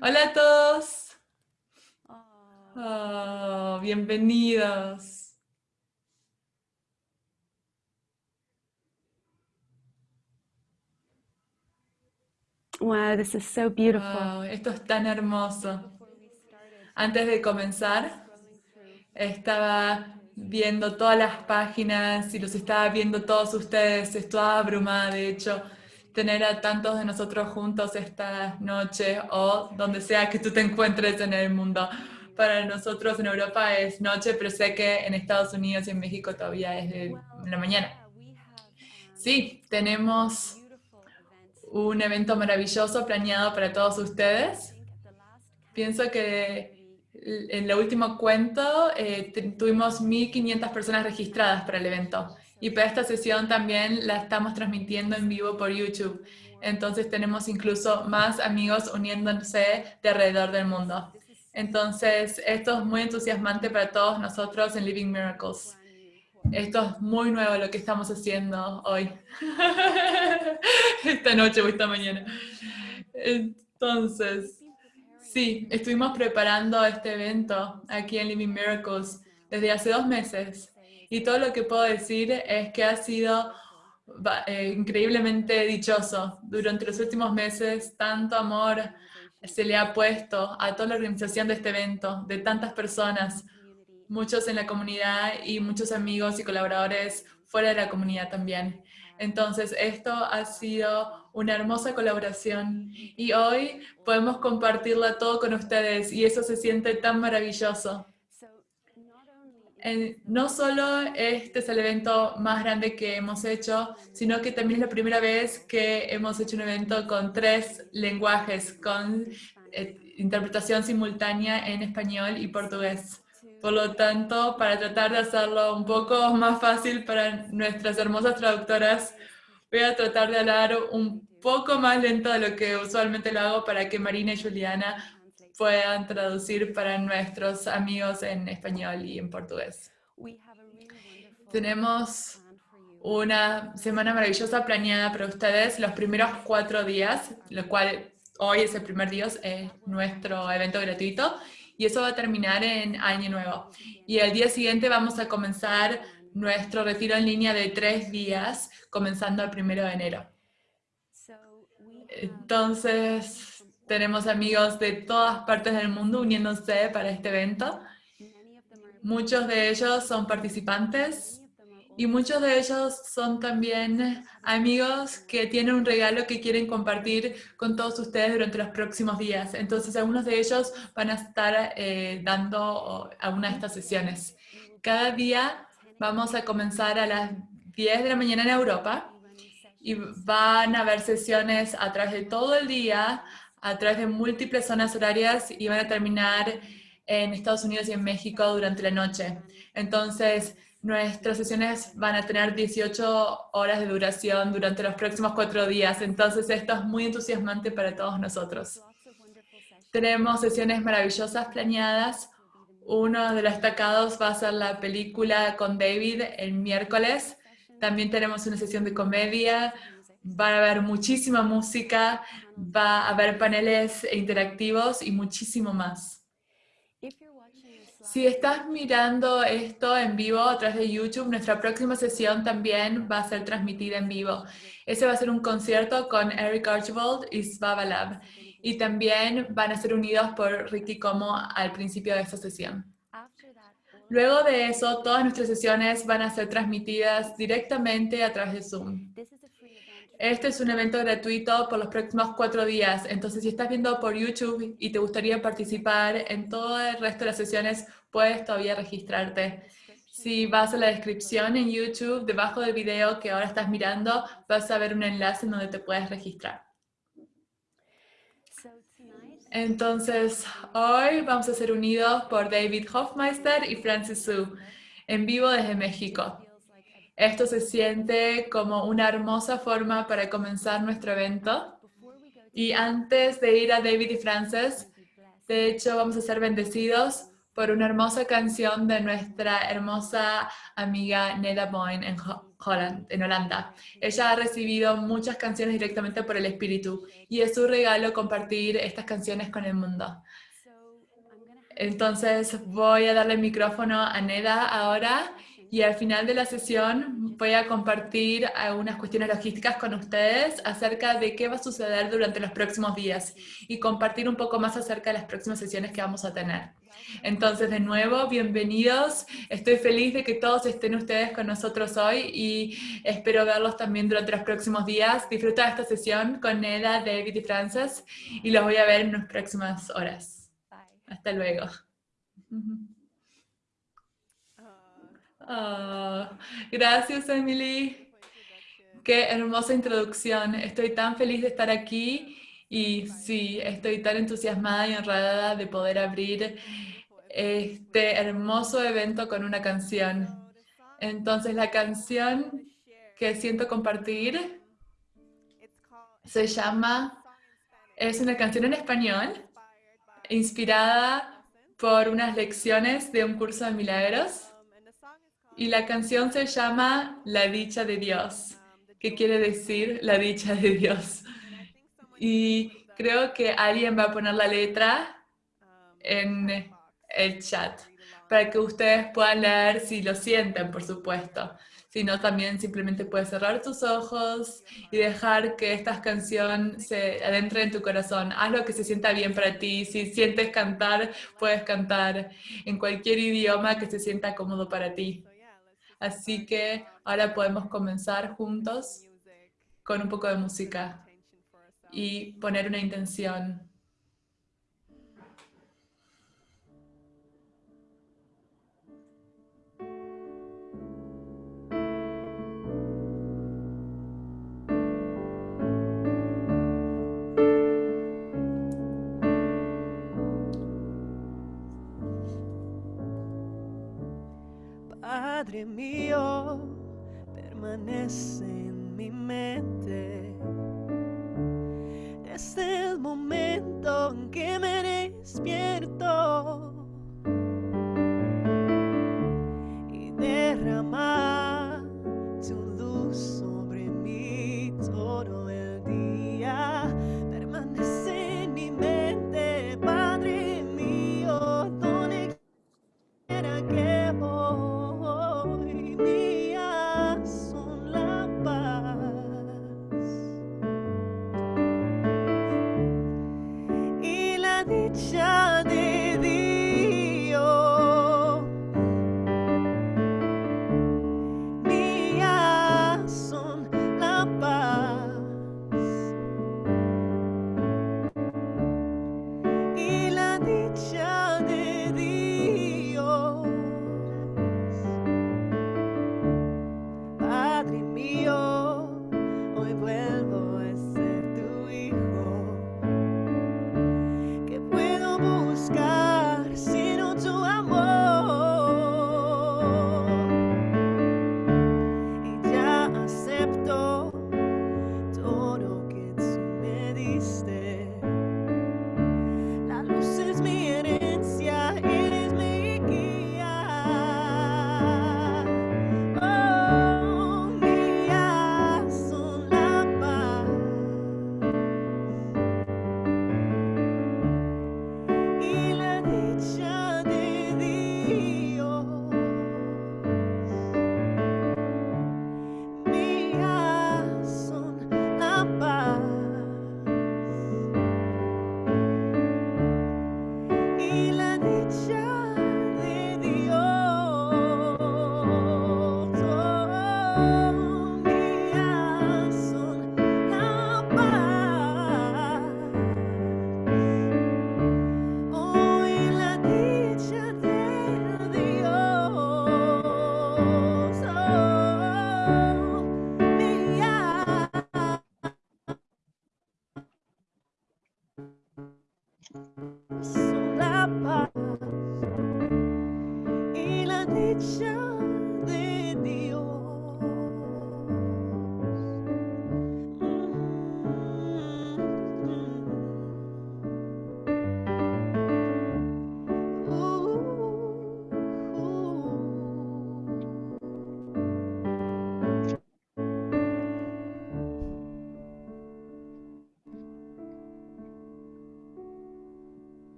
Hola a todos. Oh, bienvenidos. Wow, this is so beautiful. Wow, esto es tan hermoso. Antes de comenzar, estaba viendo todas las páginas y los estaba viendo todos ustedes. Estaba abrumada, de hecho, tener a tantos de nosotros juntos esta noche o donde sea que tú te encuentres en el mundo. Para nosotros en Europa es noche, pero sé que en Estados Unidos y en México todavía es de la mañana. Sí, tenemos un evento maravilloso planeado para todos ustedes. Pienso que en el último cuento eh, tuvimos 1.500 personas registradas para el evento. Y para esta sesión también la estamos transmitiendo en vivo por YouTube. Entonces tenemos incluso más amigos uniéndose de alrededor del mundo. Entonces esto es muy entusiasmante para todos nosotros en Living Miracles. Esto es muy nuevo lo que estamos haciendo hoy. esta noche o esta mañana. Entonces, sí, estuvimos preparando este evento aquí en Living Miracles desde hace dos meses y todo lo que puedo decir es que ha sido eh, increíblemente dichoso. Durante los últimos meses, tanto amor se le ha puesto a toda la organización de este evento, de tantas personas, muchos en la comunidad y muchos amigos y colaboradores fuera de la comunidad también. Entonces, esto ha sido una hermosa colaboración y hoy podemos compartirla todo con ustedes y eso se siente tan maravilloso no solo este es el evento más grande que hemos hecho, sino que también es la primera vez que hemos hecho un evento con tres lenguajes, con eh, interpretación simultánea en español y portugués. Por lo tanto, para tratar de hacerlo un poco más fácil para nuestras hermosas traductoras, voy a tratar de hablar un poco más lento de lo que usualmente lo hago para que Marina y Juliana puedan traducir para nuestros amigos en español y en portugués. Tenemos una semana maravillosa planeada para ustedes los primeros cuatro días, lo cual hoy es el primer día, es nuestro evento gratuito, y eso va a terminar en Año Nuevo. Y el día siguiente vamos a comenzar nuestro retiro en línea de tres días, comenzando el primero de enero. Entonces, tenemos amigos de todas partes del mundo uniéndose para este evento. Muchos de ellos son participantes y muchos de ellos son también amigos que tienen un regalo que quieren compartir con todos ustedes durante los próximos días. Entonces, algunos de ellos van a estar eh, dando alguna de estas sesiones. Cada día vamos a comenzar a las 10 de la mañana en Europa y van a haber sesiones a través de todo el día a través de múltiples zonas horarias y van a terminar en Estados Unidos y en México durante la noche. Entonces, nuestras sesiones van a tener 18 horas de duración durante los próximos cuatro días. Entonces, esto es muy entusiasmante para todos nosotros. Tenemos sesiones maravillosas planeadas. Uno de los destacados va a ser la película con David el miércoles. También tenemos una sesión de comedia, va a haber muchísima música, va a haber paneles interactivos y muchísimo más. Si estás mirando esto en vivo a través de YouTube, nuestra próxima sesión también va a ser transmitida en vivo. Ese va a ser un concierto con Eric Archibald y Svava Lab. Y también van a ser unidos por Ricky Como al principio de esta sesión. Luego de eso, todas nuestras sesiones van a ser transmitidas directamente a través de Zoom. Este es un evento gratuito por los próximos cuatro días, entonces si estás viendo por YouTube y te gustaría participar en todo el resto de las sesiones, puedes todavía registrarte. Si vas a la descripción en YouTube, debajo del video que ahora estás mirando, vas a ver un enlace en donde te puedes registrar. Entonces, hoy vamos a ser unidos por David Hofmeister y Francis Su, en vivo desde México. Esto se siente como una hermosa forma para comenzar nuestro evento. Y antes de ir a David y Frances, de hecho vamos a ser bendecidos por una hermosa canción de nuestra hermosa amiga Neda Boyne Holland, en Holanda. Ella ha recibido muchas canciones directamente por el Espíritu y es su regalo compartir estas canciones con el mundo. Entonces voy a darle el micrófono a Neda ahora y al final de la sesión voy a compartir algunas cuestiones logísticas con ustedes acerca de qué va a suceder durante los próximos días y compartir un poco más acerca de las próximas sesiones que vamos a tener. Entonces, de nuevo, bienvenidos. Estoy feliz de que todos estén ustedes con nosotros hoy y espero verlos también durante los próximos días. Disfruta esta sesión con Neda, David y Frances y los voy a ver en las próximas horas. Hasta luego. Ah, gracias, Emily. Qué hermosa introducción. Estoy tan feliz de estar aquí y sí, estoy tan entusiasmada y honrada de poder abrir este hermoso evento con una canción. Entonces, la canción que siento compartir se llama, es una canción en español, inspirada por unas lecciones de un curso de milagros y la canción se llama La dicha de Dios, que quiere decir la dicha de Dios. Y creo que alguien va a poner la letra en el chat para que ustedes puedan leer si lo sienten, por supuesto. Si no, también simplemente puedes cerrar tus ojos y dejar que esta canción se adentre en tu corazón. Haz lo que se sienta bien para ti. Si sientes cantar, puedes cantar en cualquier idioma que se sienta cómodo para ti. Así que ahora podemos comenzar juntos con un poco de música y poner una intención. Padre mío, permanece en mi mente. Desde el momento en que me despierto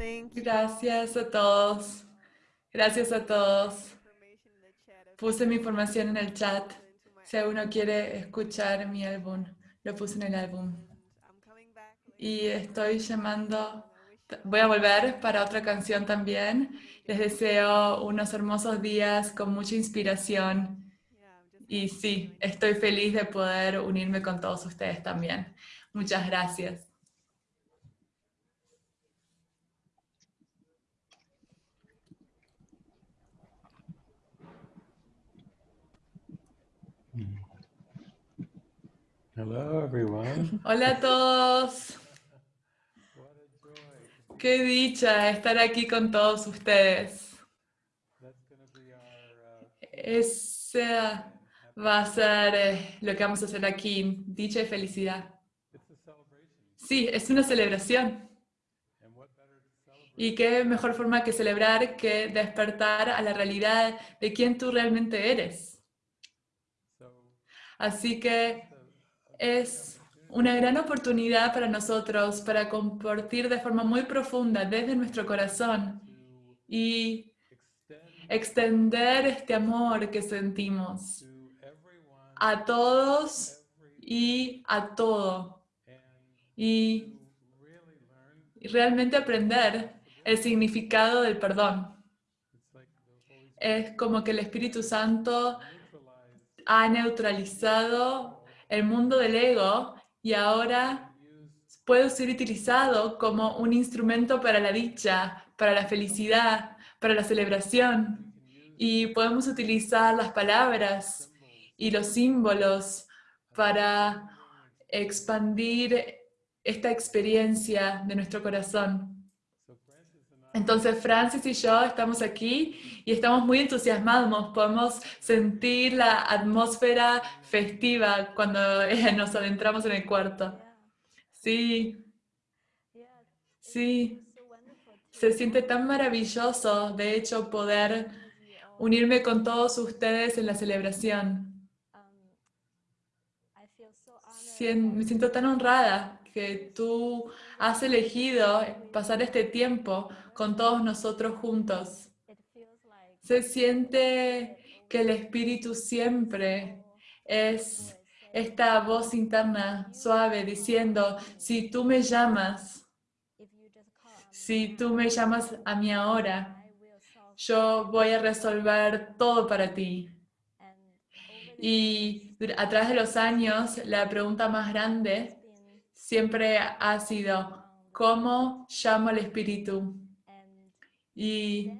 Thank you. Gracias a todos. Gracias a todos. Puse mi información en el chat. Si alguno quiere escuchar mi álbum, lo puse en el álbum. Y estoy llamando, voy a volver para otra canción también. Les deseo unos hermosos días con mucha inspiración. Y sí, estoy feliz de poder unirme con todos ustedes también. Muchas gracias. Hello, everyone. Hola a todos. Qué dicha estar aquí con todos ustedes. Esa va a ser eh, lo que vamos a hacer aquí, dicha y felicidad. Sí, es una celebración. Y qué mejor forma que celebrar que despertar a la realidad de quién tú realmente eres. Así que es una gran oportunidad para nosotros para compartir de forma muy profunda desde nuestro corazón y extend extender este amor que sentimos a todos y a todo. Y realmente aprender el significado del perdón. Es como que el Espíritu Santo ha neutralizado el mundo del ego y ahora puede ser utilizado como un instrumento para la dicha, para la felicidad, para la celebración. Y podemos utilizar las palabras y los símbolos para expandir esta experiencia de nuestro corazón. So Francis and I Entonces Francis y yo estamos aquí y estamos muy entusiasmados, podemos sentir la atmósfera festiva cuando eh, nos adentramos en el cuarto. Sí, sí, se siente tan maravilloso, de hecho, poder unirme con todos ustedes en la celebración. Me siento tan honrada que tú has elegido pasar este tiempo con todos nosotros juntos. Se siente que el Espíritu siempre es esta voz interna suave diciendo, si tú me llamas, si tú me llamas a mí ahora, yo voy a resolver todo para ti. Y a través de los años, la pregunta más grande siempre ha sido, ¿cómo llamo al Espíritu? Y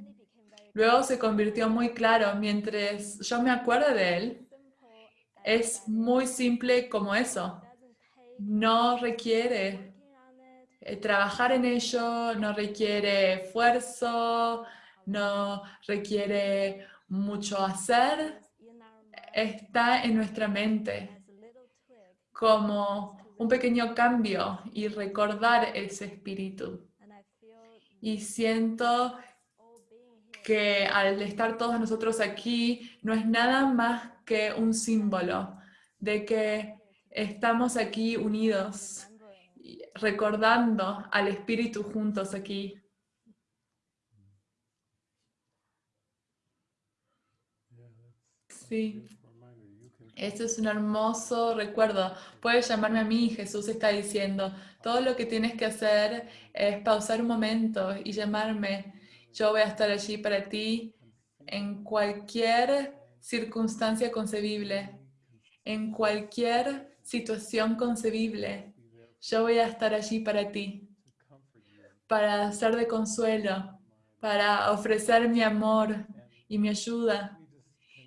luego se convirtió muy claro, mientras yo me acuerdo de él, es muy simple como eso. No requiere eh, trabajar en ello, no requiere esfuerzo, no requiere mucho hacer, está en nuestra mente como un pequeño cambio y recordar ese espíritu. Y siento que al estar todos nosotros aquí no es nada más que un símbolo de que estamos aquí unidos, recordando al espíritu juntos aquí. Sí. beautiful reminder. You can Esto es un hermoso recuerdo. Puedes llamarme a mí, Jesús está diciendo. Todo lo que tienes que hacer es pausar un momento y llamarme. Yo voy a estar allí para ti en cualquier circunstancia concebible, en cualquier situación concebible. Yo voy a estar allí para ti, para ser de consuelo, para ofrecer mi amor y mi ayuda.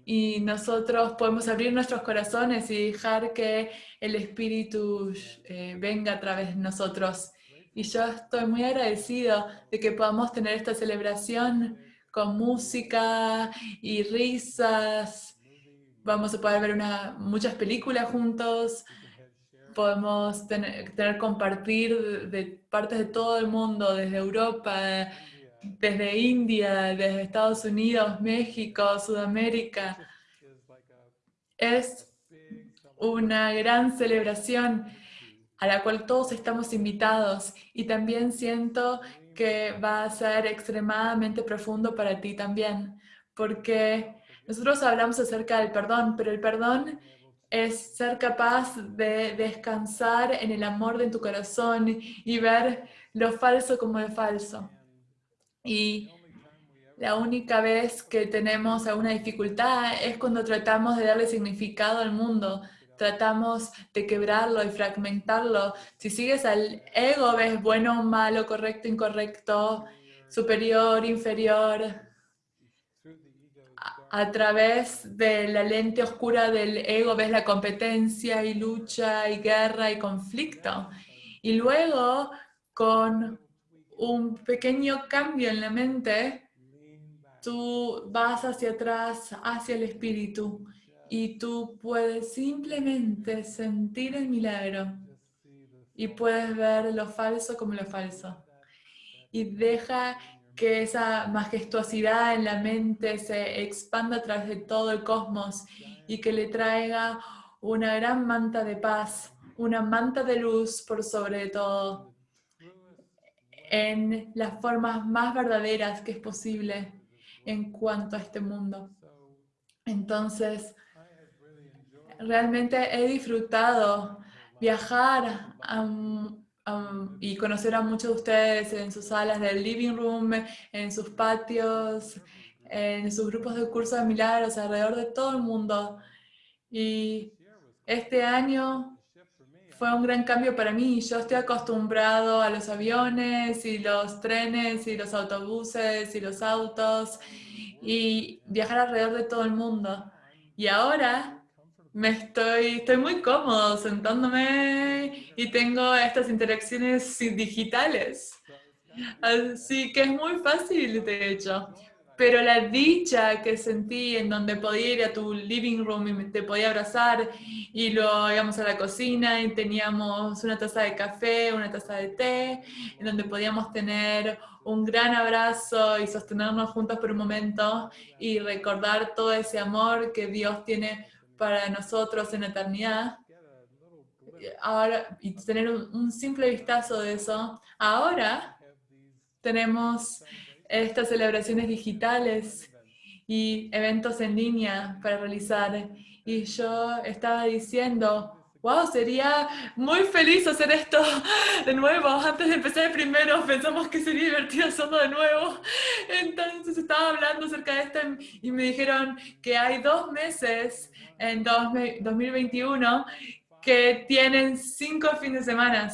Y nosotros podemos abrir nuestros corazones y dejar que el Espíritu eh, venga a través de nosotros. Y yo estoy muy agradecido de que podamos tener esta celebración con música y risas. Vamos a poder ver muchas películas juntos. Podemos tener, tener compartir de partes de todo el mundo, desde Europa, desde India, desde Estados Unidos, México, Sudamérica. Es una gran celebración a la cual todos estamos invitados y también siento que va a ser extremadamente profundo para ti también, porque nosotros hablamos acerca del perdón, pero el perdón es ser capaz de descansar en el amor de tu corazón y ver lo falso como lo falso. Y la única vez que tenemos alguna dificultad es cuando tratamos de darle significado al mundo, tratamos de quebrarlo y fragmentarlo. Si sigues al ego, ves bueno, malo, correcto, incorrecto, superior, inferior. A, a través de la lente oscura del ego ves la competencia y lucha y guerra y conflicto. Y luego, con un pequeño cambio en la mente, tú vas hacia atrás, hacia el espíritu, y tú puedes simplemente sentir el milagro y puedes ver lo falso como lo falso. Y deja que esa majestuosidad en la mente se expanda a través de todo el cosmos y que le traiga una gran manta de paz, una manta de luz por sobre todo, en las formas más verdaderas que es posible en cuanto a este mundo. Entonces, realmente he disfrutado viajar y conocer a muchos de ustedes en sus salas del living room, en sus patios, en sus grupos de cursos de milagros alrededor de todo el mundo. Y este año fue un gran cambio para mí. Yo estoy acostumbrado a los aviones y los trenes y los autobuses y los autos y viajar alrededor de todo el mundo. Y ahora me estoy, estoy muy cómodo sentándome y tengo estas interacciones digitales. Así que es muy fácil, de hecho. Pero la dicha que sentí en donde podía ir a tu living room y te podía abrazar y luego íbamos a la cocina y teníamos una taza de café, una taza de té, en donde podíamos tener un gran abrazo y sostenernos juntos por un momento y recordar todo ese amor que Dios tiene para nosotros en la eternidad. Ahora, y tener un simple vistazo de eso. Ahora tenemos estas celebraciones digitales y eventos en línea para realizar. Y yo estaba diciendo, wow, sería muy feliz hacer esto de nuevo. Antes de empezar el primero pensamos que sería divertido hacerlo de nuevo. Entonces estaba hablando acerca de esto y me dijeron que hay dos meses en 2021 que tienen cinco fines de semana.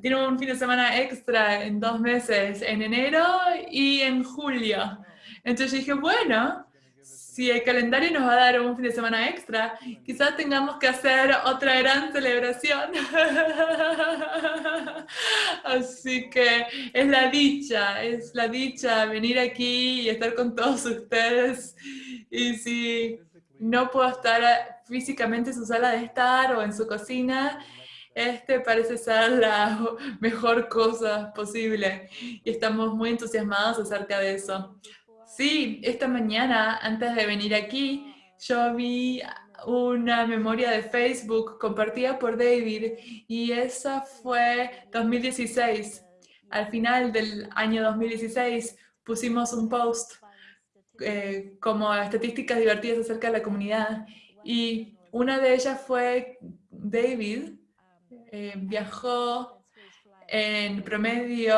Tienen un fin de semana extra en dos meses, en enero y en julio. Entonces dije, bueno, si el calendario nos va a dar un fin de semana extra, quizás tengamos que hacer otra gran celebración. Así que es la dicha, es la dicha venir aquí y estar con todos ustedes. Y si no puedo estar físicamente en su sala de estar o en su cocina, este parece ser la mejor cosa posible y estamos muy entusiasmados acerca de eso. Sí, esta mañana, antes de venir aquí, yo vi una memoria de Facebook compartida por David y esa fue 2016. Al final del año 2016 pusimos un post eh, como estadísticas divertidas acerca de la comunidad. Y una de ellas fue David, eh, viajó en promedio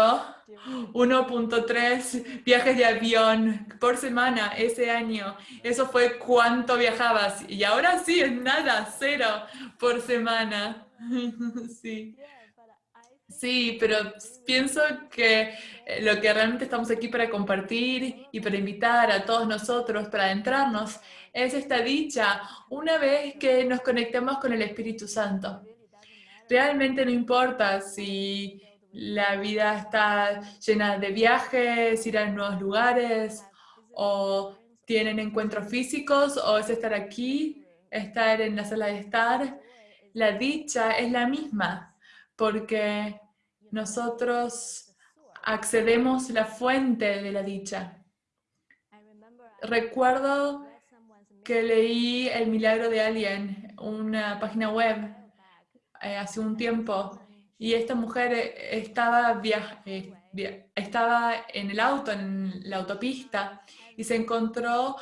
1.3 viajes de avión por semana ese año. Eso fue cuánto viajabas. Y ahora sí, es nada, cero por semana. sí. Sí, pero pienso que eh, lo que realmente estamos aquí para compartir y para invitar a todos nosotros, para adentrarnos, es esta dicha una vez que nos conectemos con el Espíritu Santo. Realmente no importa si la vida está llena de viajes, ir a nuevos lugares, o tienen encuentros físicos, o es estar aquí, estar en la sala de estar. La dicha es la misma, porque nosotros accedemos la fuente de la dicha. Recuerdo que leí El Milagro de Alguien, una página web, eh, hace un tiempo, Y esta mujer eh, estaba, eh, estaba en el auto, en la autopista, y se encontró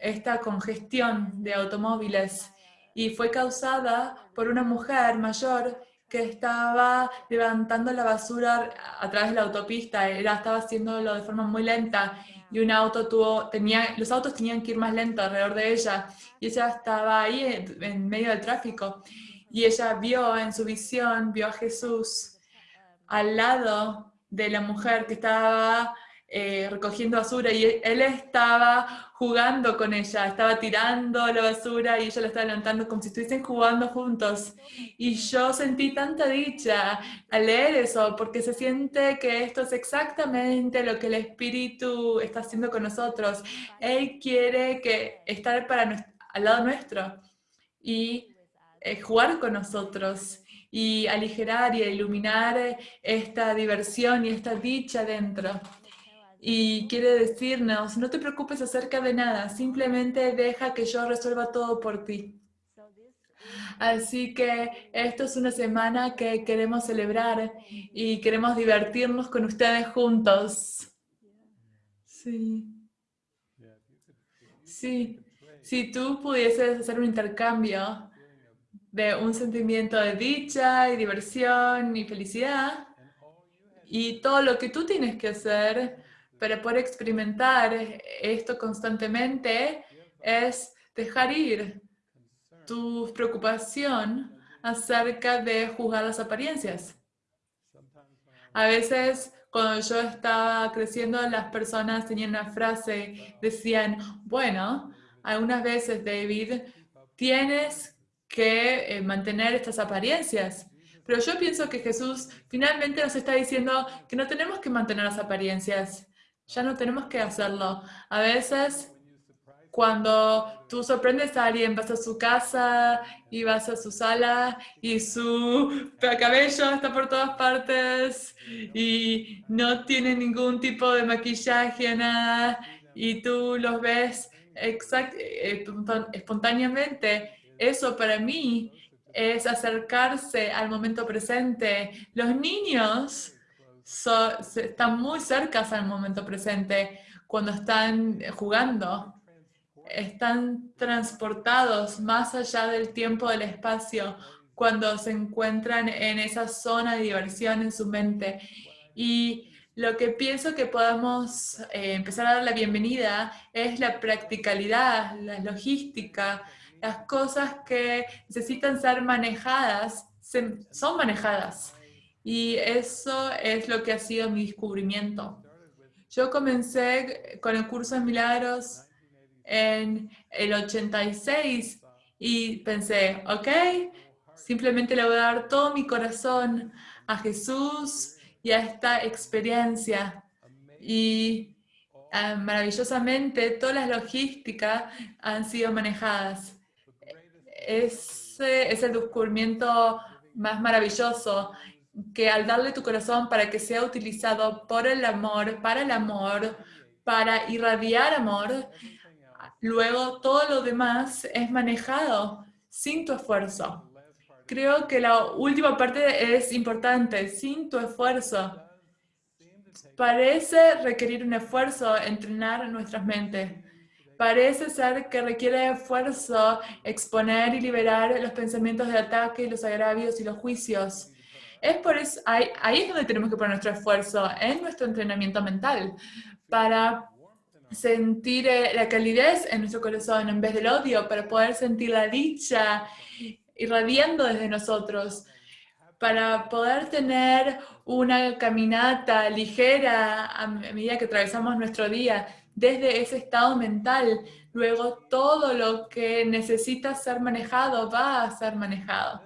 esta congestión de automóviles y fue causada por una mujer mayor que estaba levantando la basura a través de la autopista, era, estaba haciéndolo de forma muy lenta y un auto tuvo, tenía, los autos tenían que ir más lento alrededor de ella y ella estaba ahí en, en medio del tráfico y ella vio en su visión, vio a Jesús al lado de la mujer que estaba eh, recogiendo basura y él estaba jugando con ella, estaba tirando la basura y ella la estaba levantando como si estuviesen jugando juntos. Y yo sentí tanta dicha al leer eso, porque se siente que esto es exactamente lo que el Espíritu está haciendo con nosotros. Él quiere que estar para al lado nuestro y eh, jugar con nosotros y aligerar y iluminar esta diversión y esta dicha dentro. Y quiere decirnos, no te preocupes acerca de nada, simplemente deja que yo resuelva todo por ti. Así que esto es una semana que queremos celebrar y queremos divertirnos con ustedes juntos. Sí. Sí, si tú pudieses hacer un intercambio de un sentimiento de dicha y diversión y felicidad, y todo lo que tú tienes que hacer para poder experimentar esto constantemente es dejar ir tu preocupación acerca de juzgar las apariencias. A veces, cuando yo estaba creciendo, las personas tenían una frase, decían, bueno, algunas veces, David, tienes que eh, mantener estas apariencias. Pero yo pienso que Jesús finalmente nos está diciendo que no tenemos que mantener las apariencias. Ya no tenemos que hacerlo. A veces, cuando tú sorprendes a alguien, vas a su casa y vas a su sala y su cabello está por todas partes y no tiene ningún tipo de maquillaje, nada, y tú los ves exact- espontáneamente. Eso para mí es acercarse al momento presente. Los niños so- están muy cercas al momento presente cuando están jugando están transportados más allá del tiempo del espacio cuando se encuentran en esa zona de diversión en su mente. Y lo que pienso que podemos eh, empezar a dar la bienvenida es la practicalidad, la logística, las cosas que necesitan ser manejadas, se- son manejadas. Y eso es lo que ha sido mi descubrimiento. Yo comencé con el curso de milagros en el 86 y pensé, ok, simplemente le voy a dar todo mi corazón a Jesús y a esta experiencia. Y ah, maravillosamente todas las logísticas han sido manejadas. Ese es el descubrimiento más maravilloso, que al darle tu corazón para que sea utilizado por el amor, para el amor, para irradiar amor, luego todo lo demás es manejado sin tu esfuerzo. Creo que la última parte es importante, sin tu esfuerzo. Parece requerir un esfuerzo entrenar nuestras mentes. Parece ser que requiere esfuerzo exponer y liberar los pensamientos de ataque los agravios y los juicios. Es por ahí, ahí es donde tenemos que poner nuestro esfuerzo, en nuestro entrenamiento mental, para sentir eh, la calidez en nuestro corazón en vez del odio, para poder sentir la dicha irradiando desde nosotros, para poder tener una caminata ligera a medida que atravesamos nuestro día, desde ese estado mental, luego todo lo que necesita ser manejado va a ser manejado.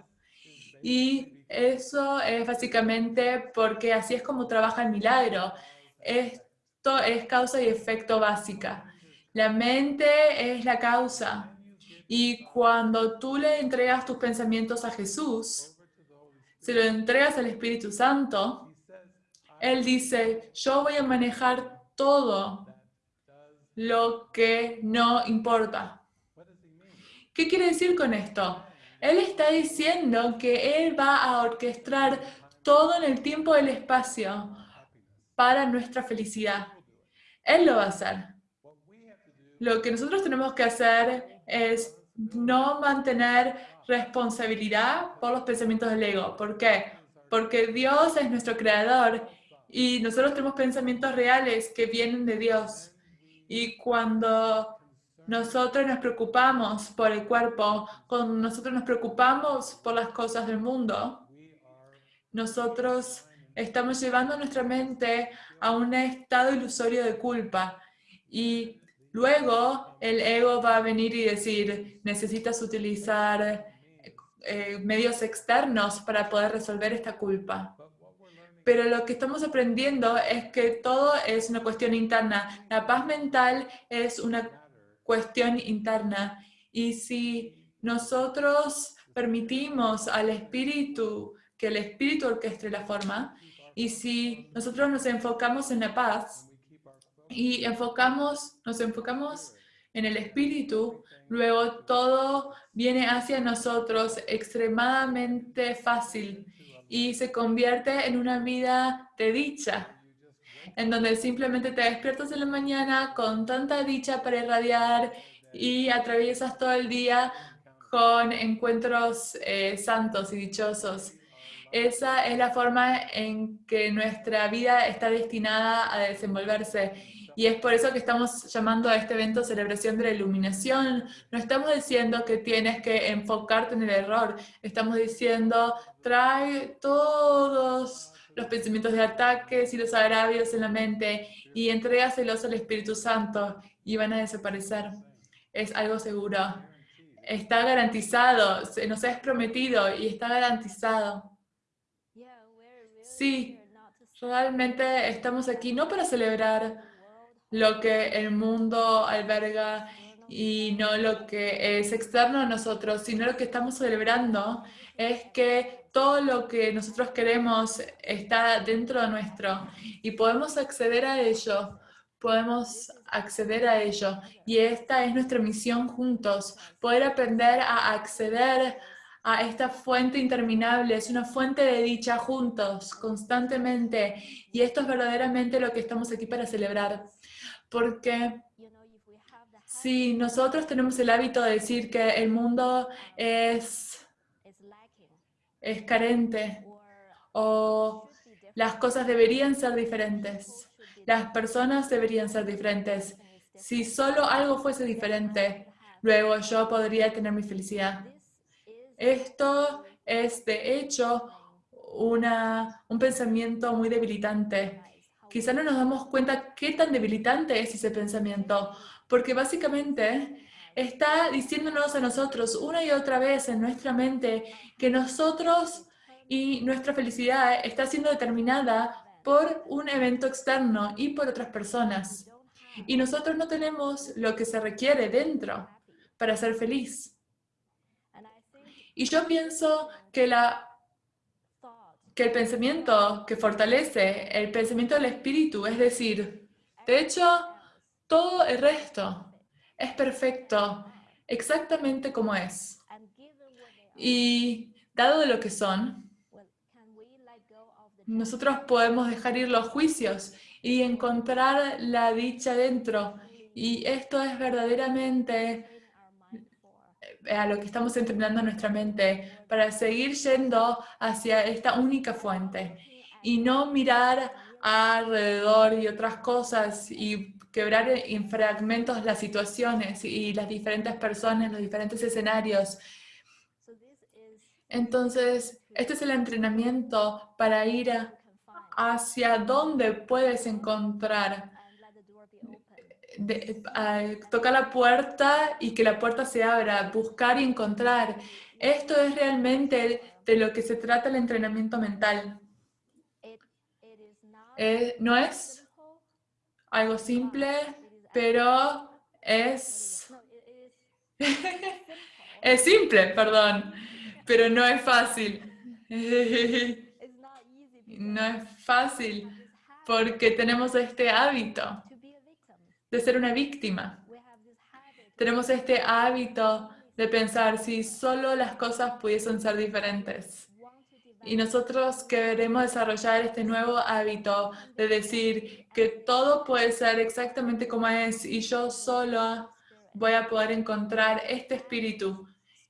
Y eso es básicamente porque así es como trabaja el milagro. Esto es causa y efecto básica. La mente es la causa. Y cuando tú le entregas tus pensamientos a Jesús, se lo entregas al Espíritu Santo, Él dice, yo voy a manejar todo lo que no importa. ¿Qué quiere decir con esto? Él está diciendo que Él va a orquestar todo en el tiempo y el espacio para nuestra felicidad. Él lo va a hacer. Lo que nosotros tenemos que hacer es no mantener responsabilidad por los pensamientos del ego. ¿Por qué? Porque Dios es nuestro creador y nosotros tenemos pensamientos reales que vienen de Dios. Y cuando nosotros nos preocupamos por el cuerpo, nosotros nos preocupamos por las cosas del mundo, nosotros estamos llevando nuestra mente a un estado ilusorio de culpa. Y luego el ego va a venir y decir, necesitas utilizar eh, medios externos para poder resolver esta culpa. Pero lo que estamos aprendiendo es que todo es una cuestión interna. La paz mental es una cuestión interna. Y si nosotros permitimos al espíritu, que el espíritu orquestre la forma, y si nosotros nos enfocamos en la paz y enfocamos, nos enfocamos en el espíritu, luego todo viene hacia nosotros extremadamente fácil y se convierte en una vida de dicha, en donde simplemente te despiertas en la mañana con tanta dicha para irradiar y atraviesas todo el día con encuentros eh, santos y dichosos. Esa es la forma en que nuestra vida está destinada a desenvolverse. Y es por eso que estamos llamando a este evento celebración de la iluminación. No estamos diciendo que tienes que enfocarte en el error. Estamos diciendo, trae todos los pensamientos de ataques y los agravios en la mente y entrégaselos al Espíritu Santo y van a desaparecer. Es algo seguro. Está garantizado, nos es prometido y está garantizado. Sí, realmente estamos aquí no para celebrar lo que el mundo alberga y no lo que es externo a nosotros, sino lo que estamos celebrando es que todo lo que nosotros queremos está dentro de nuestro y podemos acceder a ello, podemos acceder a ello. Y esta es nuestra misión juntos, poder aprender a acceder a esta fuente interminable, es una fuente de dicha juntos, constantemente. Y esto es verdaderamente lo que estamos aquí para celebrar. Porque si nosotros tenemos el hábito de decir que el mundo es, es carente o las cosas deberían ser diferentes, las personas deberían ser diferentes, si solo algo fuese diferente, luego yo podría tener mi felicidad. Esto es, de hecho, una, un pensamiento muy debilitante. Quizá no nos damos cuenta qué tan debilitante es ese pensamiento, porque básicamente está diciéndonos a nosotros una y otra vez en nuestra mente que nosotros y nuestra felicidad está siendo determinada por un evento externo y por otras personas. Y nosotros no tenemos lo que se requiere dentro para ser feliz. Y yo pienso que, la, que el pensamiento que fortalece, el pensamiento del espíritu, es decir, de hecho, todo el resto es perfecto, exactamente como es. Y dado de lo que son, nosotros podemos dejar ir los juicios y encontrar la dicha dentro. Y esto es verdaderamente a lo que estamos entrenando nuestra mente para seguir yendo hacia esta única fuente y no mirar alrededor y otras cosas y quebrar en fragmentos las situaciones y las diferentes personas, los diferentes escenarios. Entonces, este es el entrenamiento para ir hacia dónde puedes encontrar de, tocar la puerta y que la puerta se abra, buscar y encontrar. Esto es realmente de lo que se trata el entrenamiento mental. Eh, no es algo simple, pero es... es simple, perdón, pero no es fácil. no es fácil porque tenemos este hábito de ser una víctima. Tenemos este hábito de pensar si solo las cosas pudiesen ser diferentes. Y nosotros queremos desarrollar este nuevo hábito de decir que todo puede ser exactamente como es y yo solo voy a poder encontrar este espíritu.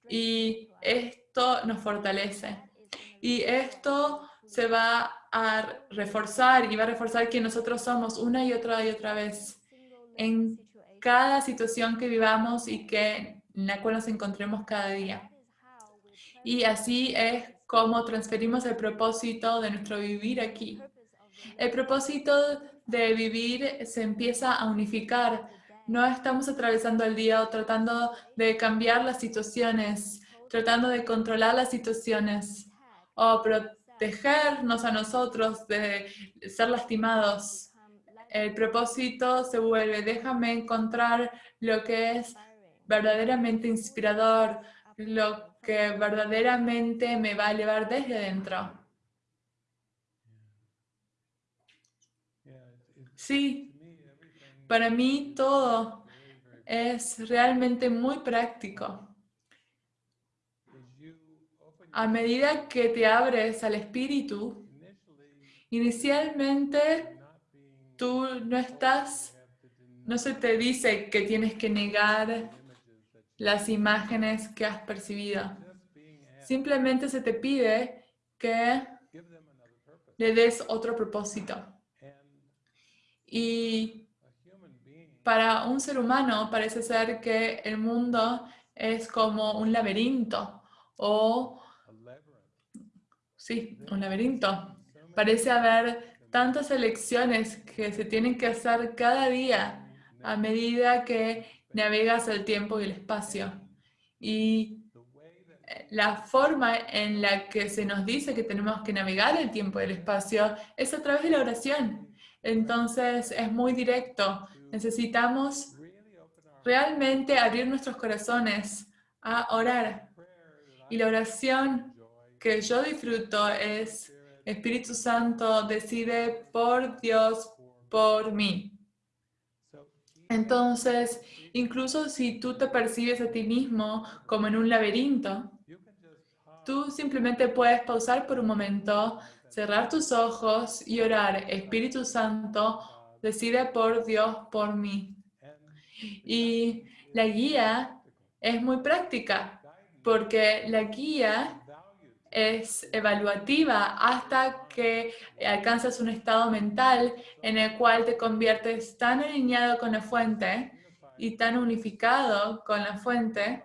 Y esto nos fortalece. Y esto se va a reforzar y va a reforzar que nosotros somos una y otra y otra vez en cada situación que vivamos y que, en la cual nos encontremos cada día. Y así es como transferimos el propósito de nuestro vivir aquí. El propósito de vivir se empieza a unificar. No estamos atravesando el día o tratando de cambiar las situaciones, tratando de controlar las situaciones o protegernos a nosotros de ser lastimados. El propósito se vuelve, déjame encontrar lo que es verdaderamente inspirador, lo que verdaderamente me va a elevar desde dentro. Sí, para mí todo es realmente muy práctico. A medida que te abres al espíritu, inicialmente tú no estás, no se te dice que tienes que negar las imágenes que has percibido. Simplemente se te pide que le des otro propósito. Y para un ser humano parece ser que el mundo es como un laberinto o, sí, un laberinto. Parece haber tantas elecciones que se tienen que hacer cada día a medida que navegas el tiempo y el espacio. Y eh, la forma en la que se nos dice que tenemos que navegar el tiempo y el espacio es a través de la oración. Entonces es muy directo. Necesitamos realmente abrir nuestros corazones a orar. Y la oración que yo disfruto es Espíritu Santo decide por Dios, por mí. Entonces, incluso si tú te percibes a ti mismo como en un laberinto, tú simplemente puedes pausar por un momento, cerrar tus ojos y orar, Espíritu Santo, decide por Dios, por mí. Y la guía es muy práctica, porque la guía es evaluativa hasta que alcanzas un estado mental en el cual te conviertes tan alineado con la fuente y tan unificado con la fuente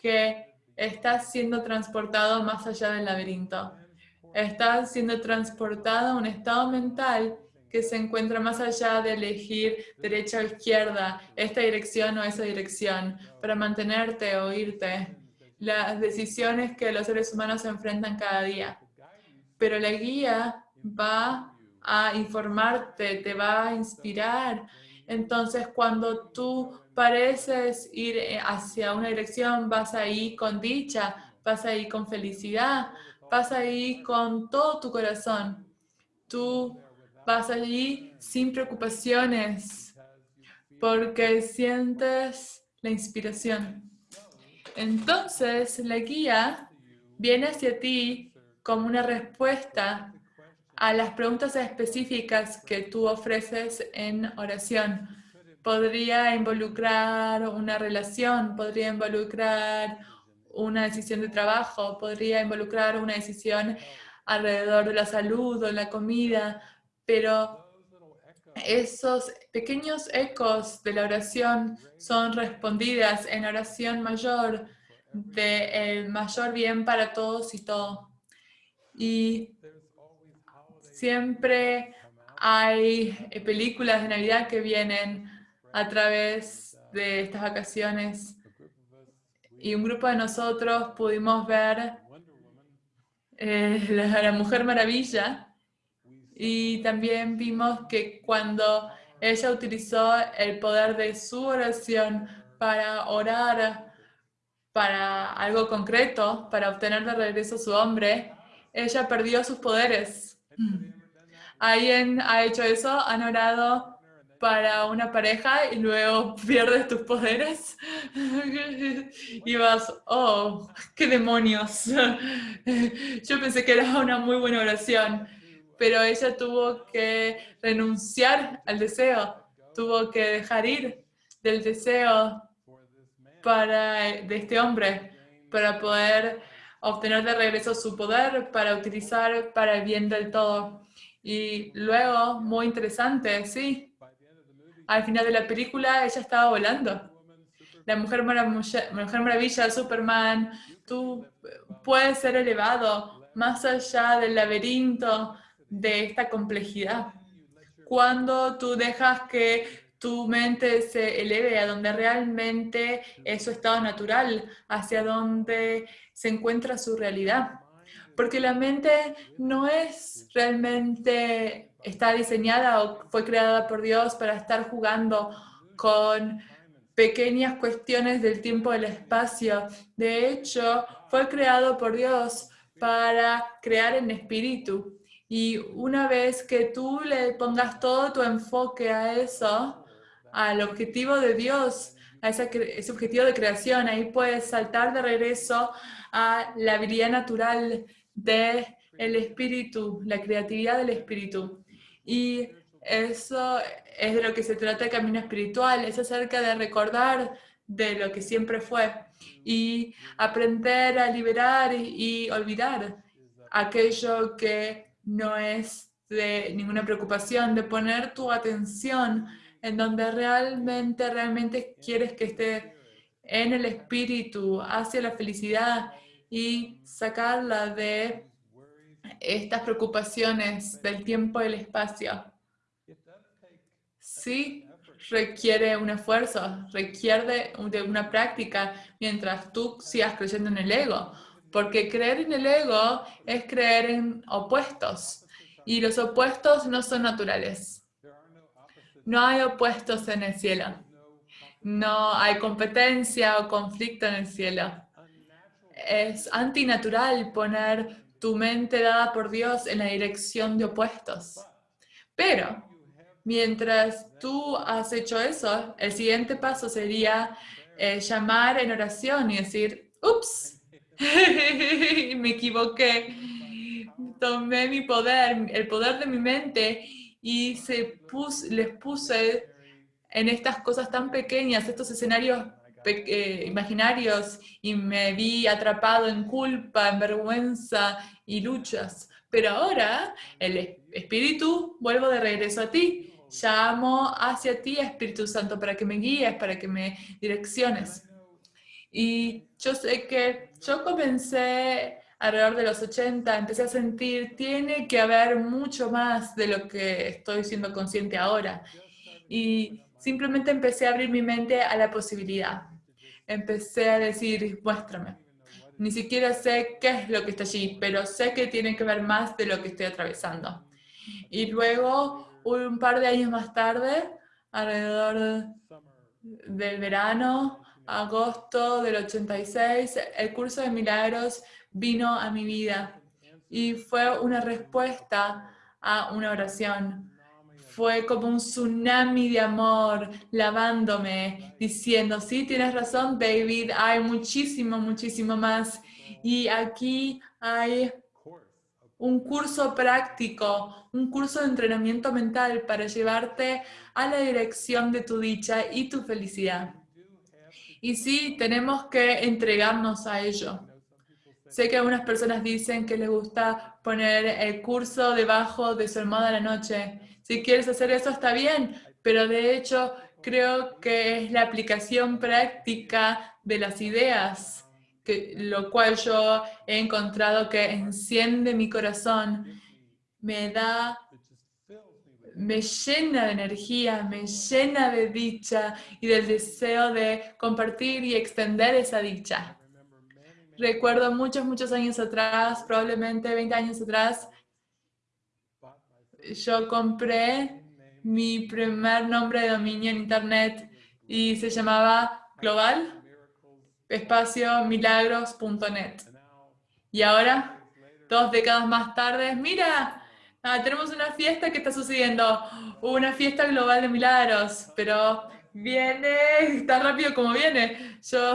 que estás siendo transportado más allá del laberinto. Estás siendo transportado a un estado mental que se encuentra más allá de elegir derecha o izquierda, esta dirección o esa dirección, para mantenerte o irte las decisiones que los seres humanos se enfrentan cada día. Pero la guía va a informarte, te va a inspirar. Entonces, cuando tú pareces ir hacia una dirección, vas ahí con dicha, vas ahí con felicidad, vas ahí con todo tu corazón. Tú vas allí sin preocupaciones, porque sientes la inspiración. Entonces, la guía viene hacia ti como una respuesta a las preguntas específicas que tú ofreces en oración. Podría involucrar una relación, podría involucrar una decisión de trabajo, podría involucrar una decisión alrededor de la salud o la comida, pero esos pequeños ecos de la oración son respondidas en oración mayor, de el mayor bien para todos y todo. Y siempre hay eh, películas de Navidad que vienen a través de estas vacaciones y un grupo de nosotros pudimos ver eh, la Mujer Maravilla y también vimos que cuando ella utilizó el poder de su oración para orar para algo concreto, para obtener de regreso su hombre, ella perdió sus poderes. ¿Alguien ha hecho eso? ¿Han orado para una pareja y luego pierdes tus poderes y vas, oh, qué demonios. Yo pensé que era una muy buena oración, pero ella tuvo que renunciar al deseo, tuvo que dejar ir del deseo para, de este hombre para poder obtener de regreso su poder para utilizar para el bien del todo. Y luego, muy interesante, sí, al final de la película ella estaba volando. La Mujer Maravilla, Mujer Maravilla Superman, tú puedes ser elevado más allá del laberinto de esta complejidad. Cuando tú dejas que tu mente se eleve a donde realmente es su estado natural, hacia donde se encuentra su realidad. Porque la mente no es realmente, está diseñada o fue creada por Dios para estar jugando con pequeñas cuestiones del tiempo y del espacio. De hecho, fue creado por Dios para crear en espíritu. Y una vez que tú le pongas todo tu enfoque a eso, al objetivo de Dios, a ese, objetivo de creación, ahí puedes saltar de regreso a la habilidad natural del el espíritu, la creatividad del espíritu. Y eso es de lo que se trata el camino espiritual, es acerca de recordar de lo que siempre fue y aprender a liberar y, olvidar aquello que no es de ninguna preocupación, de poner tu atención en donde realmente, realmente quieres que esté en el espíritu, hacia la felicidad y sacarla de estas preocupaciones del tiempo y el espacio. Sí requiere un esfuerzo, requiere de una práctica mientras tú sigas creyendo en el ego. Porque creer en el ego es creer en opuestos. Y los opuestos no son naturales. No hay opuestos en el cielo. No hay competencia o conflicto en el cielo. Es antinatural poner tu mente dada por Dios en la dirección de opuestos. Pero, mientras tú has hecho eso, el siguiente paso sería eh, llamar en oración y decir, ups, me equivoqué, tomé mi poder, el poder de mi mente y se les puse en estas cosas tan pequeñas, estos escenarios eh, imaginarios y me vi atrapado en culpa, en vergüenza y luchas. Pero ahora el Espíritu, vuelvo de regreso a ti. Llamo hacia ti, Espíritu Santo, para que me guíes, para que me direcciones. Y yo sé que yo comencé alrededor de los 80, empecé a sentir, tiene que haber mucho más de lo que estoy siendo consciente ahora. Y simplemente empecé a abrir mi mente a la posibilidad. Empecé a decir, muéstrame. Ni siquiera sé qué es lo que está allí, pero sé que tiene que ver más de lo que estoy atravesando. Y luego, un par de años más tarde, alrededor del verano, agosto del 86, el curso de milagros vino a mi vida y fue una respuesta a una oración. Fue como un tsunami de amor lavándome, diciendo, sí, tienes razón, David, hay muchísimo, muchísimo más. Y aquí hay un curso práctico, un curso de entrenamiento mental para llevarte a la dirección de tu dicha y tu felicidad. Y sí, tenemos que entregarnos a ello. Sé que algunas personas dicen que les gusta poner el curso debajo de su almohada la noche. Si quieres hacer eso está bien, pero de hecho creo que es la aplicación práctica de las ideas, que, lo cual yo he encontrado que enciende mi corazón, me da, me llena de energía, me llena de dicha y del deseo de compartir y extender esa dicha. Recuerdo muchos, muchos años atrás, probablemente 20 años atrás, yo compré mi primer nombre de dominio en internet y se llamaba global espacio milagros.net. Y ahora, dos décadas más tarde, mira, Ah, tenemos una fiesta que está sucediendo, una fiesta global de milagros, pero viene tan rápido como viene. Yo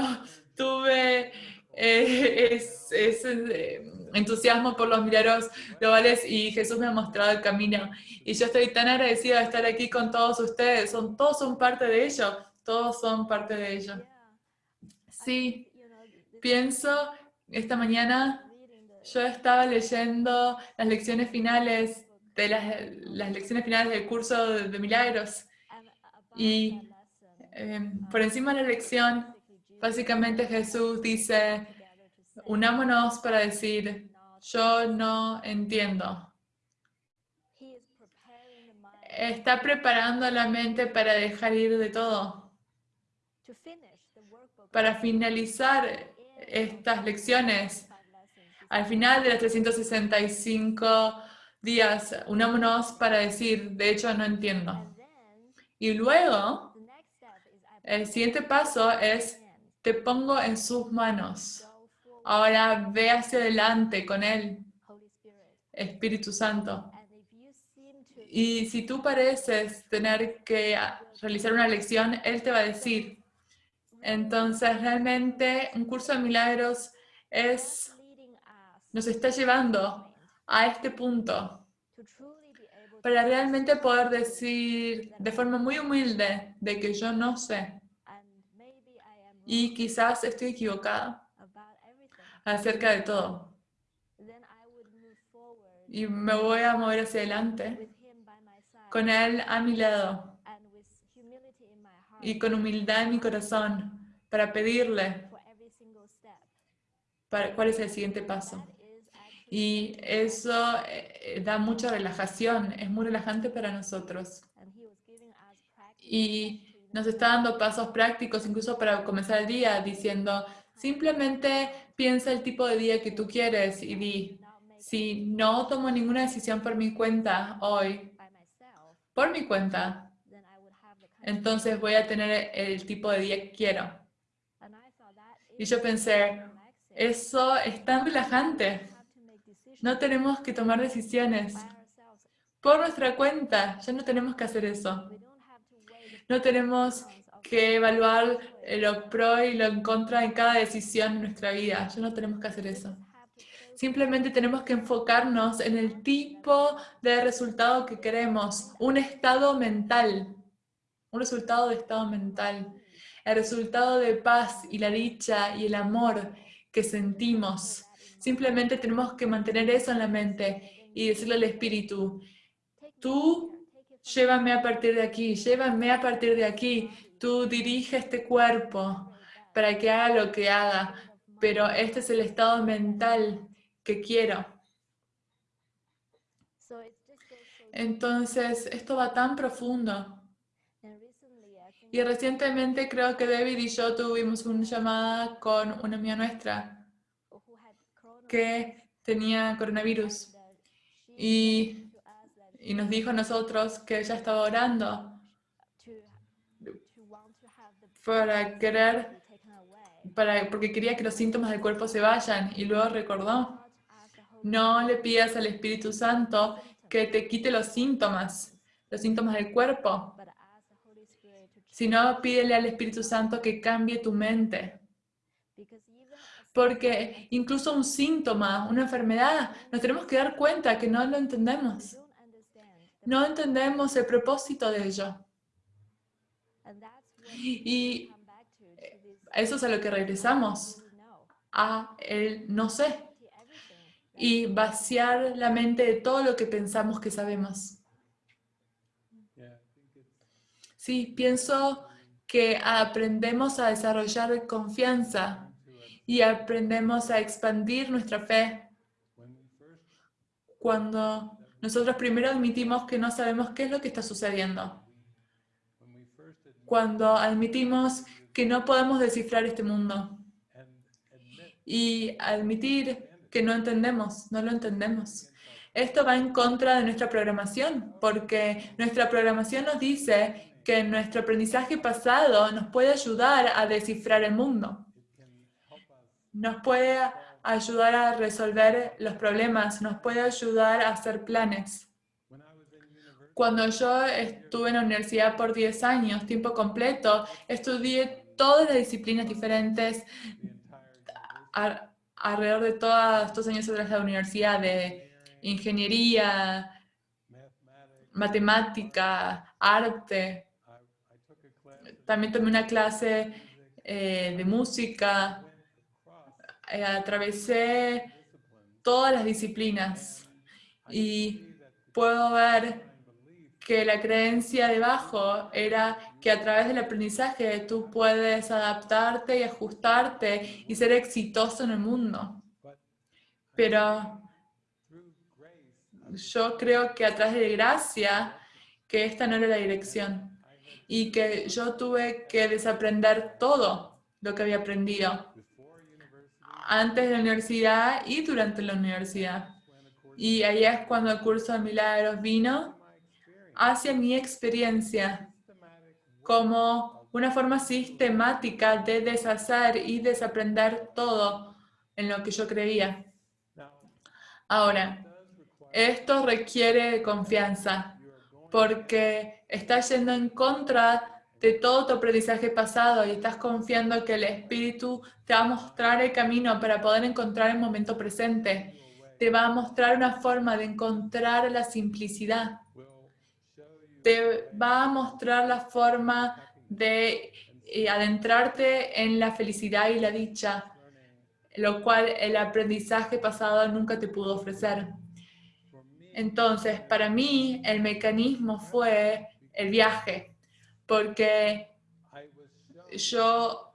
tuve eh, es- eh, entusiasmo por los milagros globales y Jesús me ha mostrado el camino. Y yo estoy tan agradecida de estar aquí con todos ustedes. Son, todos son parte de ello. Todos son parte de ello. Sí, pienso esta mañana yo estaba leyendo las lecciones finales de las, lecciones finales del curso de, milagros. Y eh, por encima de la lección básicamente Jesús dice unámonos para decir yo no entiendo está preparando la mente para dejar ir de todo. Para finalizar estas lecciones al final de los 365 días, unámonos para decir, de hecho no entiendo. Y luego, el siguiente paso es, te pongo en sus manos. Ahora ve hacia adelante con Él, Espíritu Santo. Y si tú pareces tener que realizar una lección, Él te va a decir. Entonces, realmente, un curso de milagros es nos está llevando a este punto para realmente poder decir de forma muy humilde de que yo no sé y quizás estoy equivocada acerca de todo. Y me voy a mover hacia adelante con Él a mi lado y con humildad en mi corazón para pedirle para, cuál es el siguiente paso. Y eso eh, da mucha relajación, es muy relajante para nosotros. Y nos está dando pasos prácticos, incluso para comenzar el día, diciendo, simplemente piensa el tipo de día que tú quieres y di, si no tomo ninguna decisión por mi cuenta hoy, por mi cuenta, entonces voy a tener el tipo de día que quiero. Y yo pensé, eso es tan relajante. No tenemos que tomar decisiones por nuestra cuenta. Ya no tenemos que hacer eso. No tenemos que evaluar lo pro y lo en contra en cada decisión en nuestra vida. Ya no tenemos que hacer eso. Simplemente tenemos que enfocarnos en el tipo de resultado que queremos. Un estado mental. Un resultado de estado mental. El resultado de paz y la dicha y el amor que sentimos. Simplemente tenemos que mantener eso en la mente y decirle al espíritu, tú llévame a partir de aquí, llévame a partir de aquí, tú dirige este cuerpo para que haga lo que haga, pero este es el estado mental que quiero. Entonces, esto va tan profundo. Y recientemente creo que David y yo tuvimos una llamada con una amiga nuestra que tenía coronavirus y, y nos dijo a nosotros que ella estaba orando para querer, para, porque quería que los síntomas del cuerpo se vayan y luego recordó, no le pidas al Espíritu Santo que te quite los síntomas, los síntomas del cuerpo, sino pídele al Espíritu Santo que cambie tu mente. Porque incluso un síntoma, una enfermedad, nos tenemos que dar cuenta que no lo entendemos. No entendemos el propósito de ello. Y eso es a lo que regresamos, a el no sé. Y vaciar la mente de todo lo que pensamos que sabemos. Sí, pienso que aprendemos a desarrollar confianza y aprendemos a expandir nuestra fe cuando nosotros primero admitimos que no sabemos qué es lo que está sucediendo. Cuando admitimos que no podemos descifrar este mundo. Y admitir que no entendemos, no lo entendemos. Esto va en contra de nuestra programación, porque nuestra programación nos dice que nuestro aprendizaje pasado nos puede ayudar a descifrar el mundo. Nos puede ayudar a resolver los problemas, nos puede ayudar a hacer planes. Cuando yo estuve en la universidad por 10 años, tiempo completo, estudié todas las disciplinas diferentes alrededor de todos estos años atrás de la universidad, de ingeniería, matemática, arte. También tomé una clase eh, de música. Eh, atravesé todas las disciplinas y puedo ver que la creencia debajo era que a través del aprendizaje tú puedes adaptarte y ajustarte y ser exitoso en el mundo. Pero yo creo que a través de gracia, que esta no era la dirección y que yo tuve que desaprender todo lo que había aprendido antes de la universidad y durante la universidad. Y ahí es cuando el curso de milagros vino hacia mi experiencia como una forma sistemática de deshacer y desaprender todo en lo que yo creía. Ahora, esto requiere confianza porque estás yendo en contra de todo tu aprendizaje pasado y estás confiando que el Espíritu te va a mostrar el camino para poder encontrar el momento presente. Te va a mostrar una forma de encontrar la simplicidad. te va a mostrar la forma de eh, adentrarte en la felicidad y la dicha, lo cual el aprendizaje pasado nunca te pudo ofrecer. Entonces, para mí, el mecanismo fue el viaje, porque yo,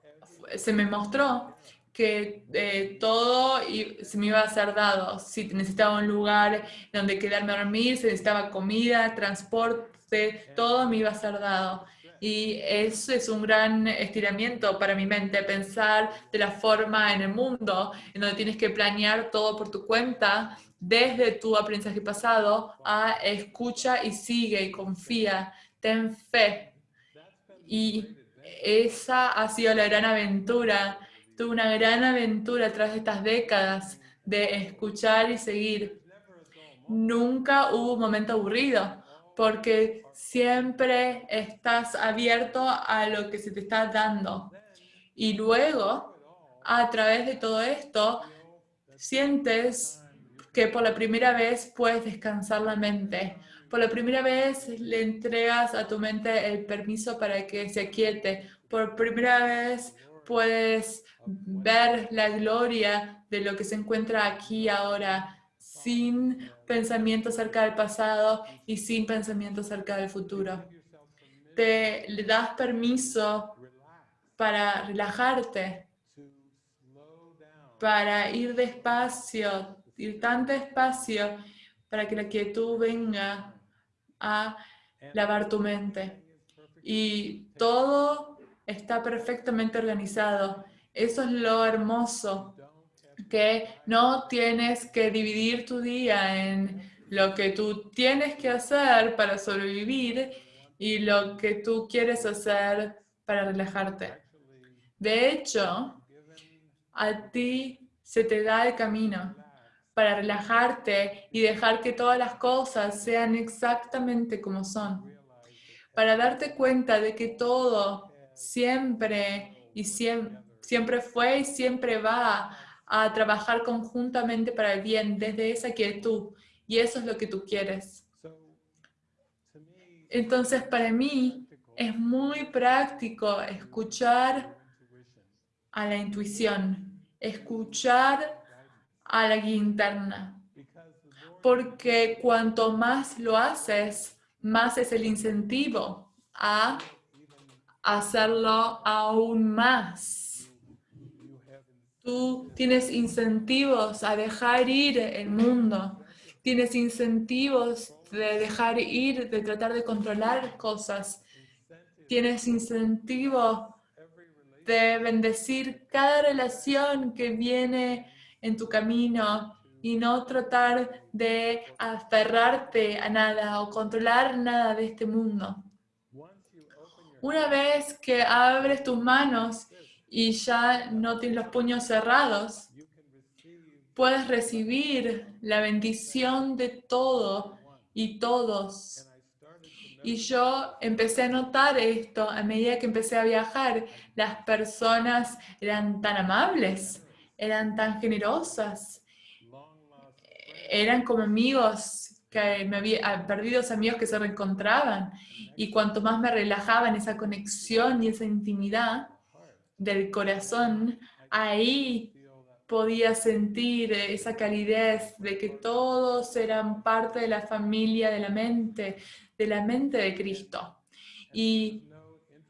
se me mostró que eh, todo se me iba a ser dado. Si necesitaba un lugar donde quedarme a dormir, si necesitaba comida, transporte, todo me iba a ser dado. Y eso es un gran estiramiento para mi mente, pensar de la forma en el mundo, en donde tienes que planear todo por tu cuenta, desde tu aprendizaje pasado a escucha y sigue y confía, ten fe. Y esa ha sido la gran aventura. Tuve una gran aventura tras estas décadas de escuchar y seguir. Nunca hubo un momento aburrido, porque siempre estás abierto a lo que se te está dando. Y luego, a través de todo esto, sientes que por la primera vez puedes descansar la mente. Por la primera vez le entregas a tu mente el permiso para que se aquiete. Por primera vez puedes ver la gloria de lo que se encuentra aquí ahora, sin pensamiento acerca del pasado y sin pensamiento acerca del futuro. Te le das permiso para relajarte, para ir despacio, ir tan despacio para que la quietud venga a lavar tu mente. Y todo está perfectamente organizado. Eso es lo hermoso, que no tienes que dividir tu día en lo que tú tienes que hacer para sobrevivir y lo que tú quieres hacer para relajarte. De hecho, a ti se te da el camino para relajarte y dejar que todas las cosas sean exactamente como son. Para darte cuenta de que todo siempre y siem- siempre fue y siempre va a trabajar conjuntamente para el bien desde esa quietud. Y eso es lo que tú quieres. Entonces, para mí es muy práctico escuchar a la intuición, escuchar a la guía Porque cuanto más lo haces, más es el incentivo a hacerlo aún más. Tú tienes incentivos a dejar ir el mundo. Tienes incentivos de dejar ir, de tratar de controlar cosas. Tienes incentivo de bendecir cada relación que viene en tu camino y no tratar de aferrarte a nada o controlar nada de este mundo. Una vez que abres tus manos y ya no tienes los puños cerrados, puedes recibir la bendición de todo y todos. Y yo empecé a notar esto a medida que empecé a viajar. Las personas eran tan amables, eran tan generosas, eran como amigos que me había perdidos amigos que se reencontraban. Y cuanto más me relajaba en esa conexión y esa intimidad del corazón, ahí podía sentir esa calidez de que todos eran parte de la familia de la mente, de la mente de Cristo. Y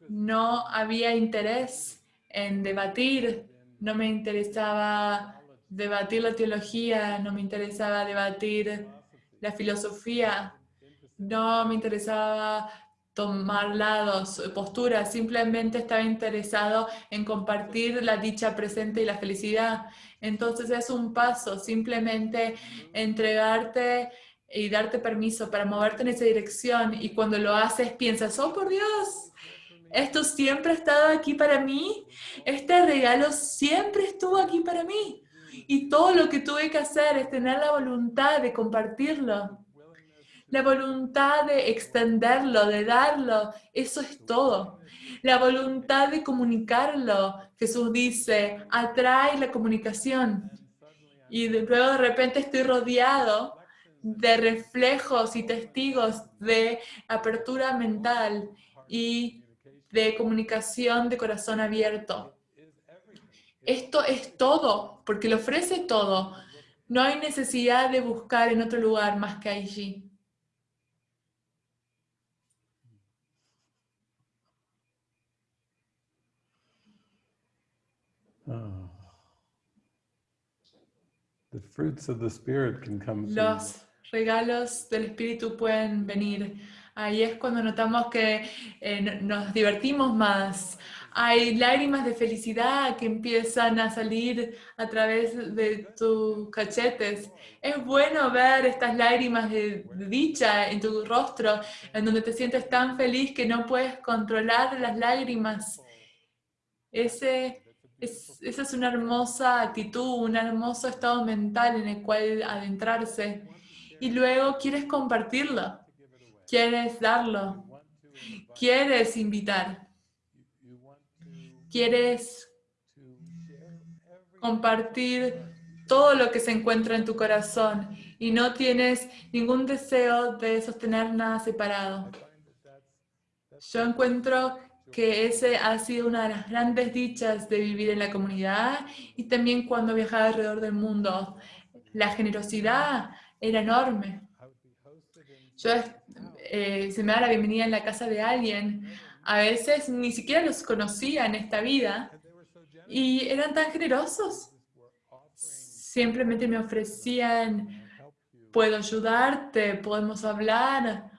no había interés en debatir, no me interesaba debatir la teología, no me interesaba debatir la filosofía, no me interesaba tomar lados, posturas, simplemente estaba interesado en compartir la dicha presente y la felicidad. Entonces es un paso, simplemente entregarte y darte permiso para moverte en esa dirección y cuando lo haces piensas, oh por Dios, esto siempre ha estado aquí para mí, este regalo siempre estuvo aquí para mí y todo lo que tuve que hacer es tener la voluntad de compartirlo, la voluntad de extenderlo, de darlo, eso es todo. La voluntad de comunicarlo, Jesús dice, atrae la comunicación. Y luego de repente estoy rodeado de reflejos y testigos de apertura mental y de comunicación de corazón abierto. Esto es todo, porque lo ofrece todo. No hay necesidad de buscar en otro lugar más que allí. Ah. The fruits of the Spirit can come Los regalos del Espíritu pueden venir. Ahí es cuando notamos que eh, nos divertimos más. Hay lágrimas de felicidad que empiezan a salir a través de tus cachetes. Es bueno ver estas lágrimas de dicha en tu rostro, en donde te sientes tan feliz que no puedes controlar las lágrimas. Ese esa es una hermosa actitud, un hermoso estado mental en el cual adentrarse. Y luego quieres compartirlo, quieres darlo, quieres invitar, quieres compartir todo lo que se encuentra en tu corazón y no tienes ningún deseo de sostener nada separado. Yo encuentro que ese ha sido una de las grandes dichas de vivir en la comunidad y también cuando viajaba alrededor del mundo. La generosidad era enorme. Yo eh, se me da la bienvenida en la casa de alguien, a veces ni siquiera los conocía en esta vida y eran tan generosos. Simplemente me ofrecían, puedo ayudarte, podemos hablar,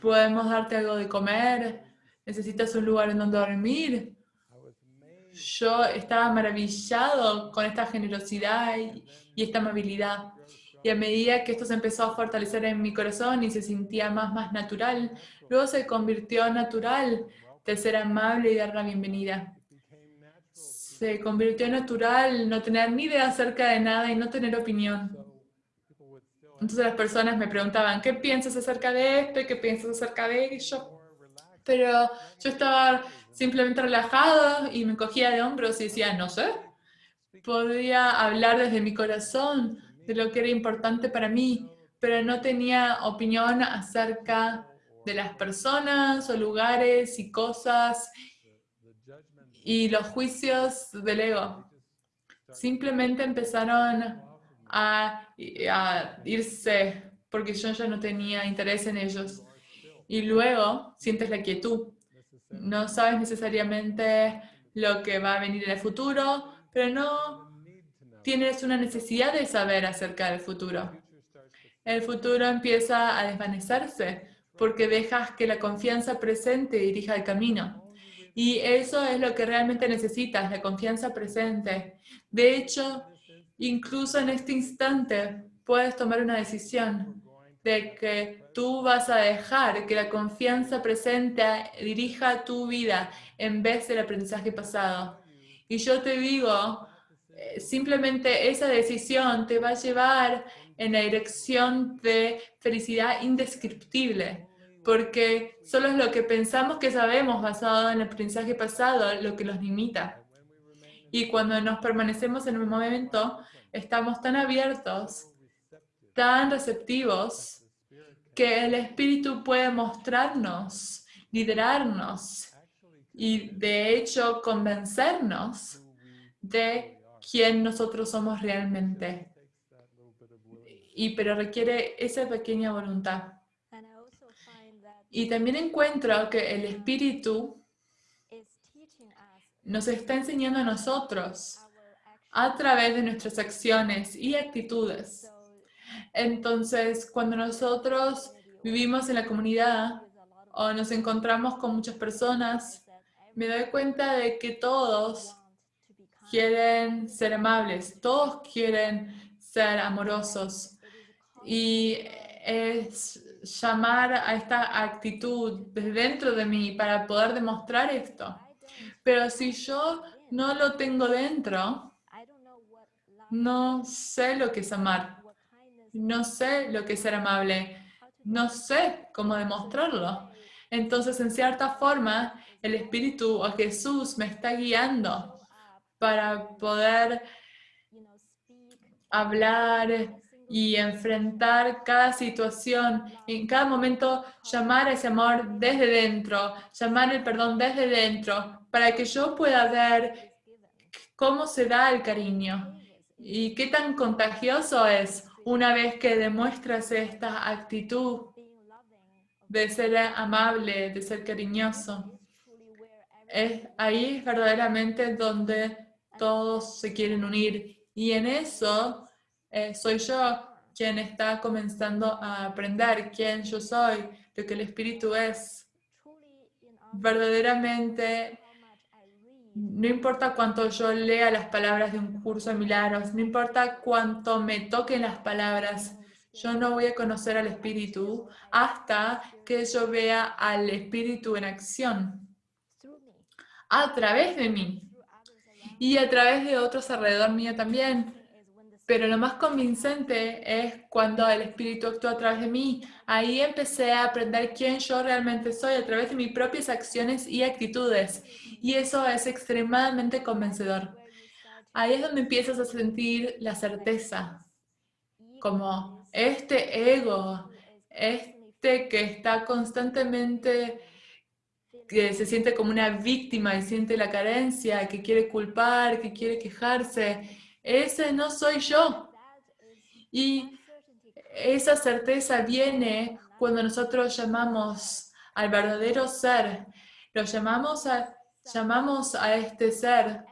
podemos darte algo de comer, necesitas un lugar en donde dormir. Yo estaba maravillado con esta generosidad y, esta amabilidad. Y a medida que esto se empezó a fortalecer en mi corazón y se sentía más, más natural, luego se convirtió natural de ser amable y dar la bienvenida. Se convirtió natural no tener ni idea acerca de nada y no tener opinión. Entonces las personas me preguntaban, ¿qué piensas acerca de esto? ¿Qué piensas acerca de ello? pero yo estaba simplemente relajado y me cogía de hombros y decía, no sé, podía hablar desde mi corazón de lo que era importante para mí, pero no tenía opinión acerca de las personas o lugares y cosas y los juicios del ego. Simplemente empezaron a, a irse porque yo ya no tenía interés en ellos y luego sientes la quietud. No sabes necesariamente lo que va a venir en el futuro, pero no tienes una necesidad de saber acerca del futuro. El futuro empieza a desvanecerse porque dejas que la confianza presente dirija el camino. Y eso es lo que realmente necesitas, la confianza presente. De hecho, incluso en este instante puedes tomar una decisión de que tú vas a dejar que la confianza presente dirija tu vida en vez del aprendizaje pasado. Y yo te digo, simplemente esa decisión te va a llevar en la dirección de felicidad indescriptible, porque solo es lo que pensamos que sabemos basado en el aprendizaje pasado lo que los limita. Y cuando nos permanecemos en un momento, estamos tan abiertos, tan receptivos, que el Espíritu puede mostrarnos, liderarnos y de hecho convencernos de quién nosotros somos realmente. Y pero requiere esa pequeña voluntad. Y también encuentro que el Espíritu nos está enseñando a nosotros a través de nuestras acciones y actitudes. Entonces, cuando nosotros vivimos en la comunidad o nos encontramos con muchas personas, me doy cuenta de que todos quieren ser amables, todos quieren ser amorosos. Y es llamar a esta actitud desde dentro de mí para poder demostrar esto. Pero si yo no lo tengo dentro, no sé lo que es amar, no sé lo que es ser amable, no sé cómo demostrarlo. Entonces, en cierta forma, el Espíritu o Jesús me está guiando para poder hablar y enfrentar cada situación, en cada momento llamar ese amor desde dentro, llamar el perdón desde dentro, para que yo pueda ver cómo se da el cariño y qué tan contagioso es una vez que demuestras esta actitud de ser amable, de ser cariñoso. Es ahí verdaderamente donde todos se quieren unir. Y en eso eh, soy yo quien está comenzando a aprender quién yo soy, lo que el Espíritu es. Verdaderamente, no importa cuánto yo lea las palabras de un curso de milagros, no importa cuánto me toquen las palabras, yo no voy a conocer al Espíritu hasta que yo vea al Espíritu en acción a través de mí y a través de otros alrededor mío también. Pero lo más convincente es cuando el Espíritu actúa a través de mí. Ahí empecé a aprender quién yo realmente soy a través de mis propias acciones y actitudes. Y eso es extremadamente convencedor. Ahí es donde empiezas a sentir la certeza. Como este ego, este que está constantemente que se siente como una víctima y siente la carencia, que quiere culpar, que quiere quejarse, ese no soy yo. Y esa certeza viene cuando nosotros llamamos al verdadero ser, lo llamamos a, llamamos a este ser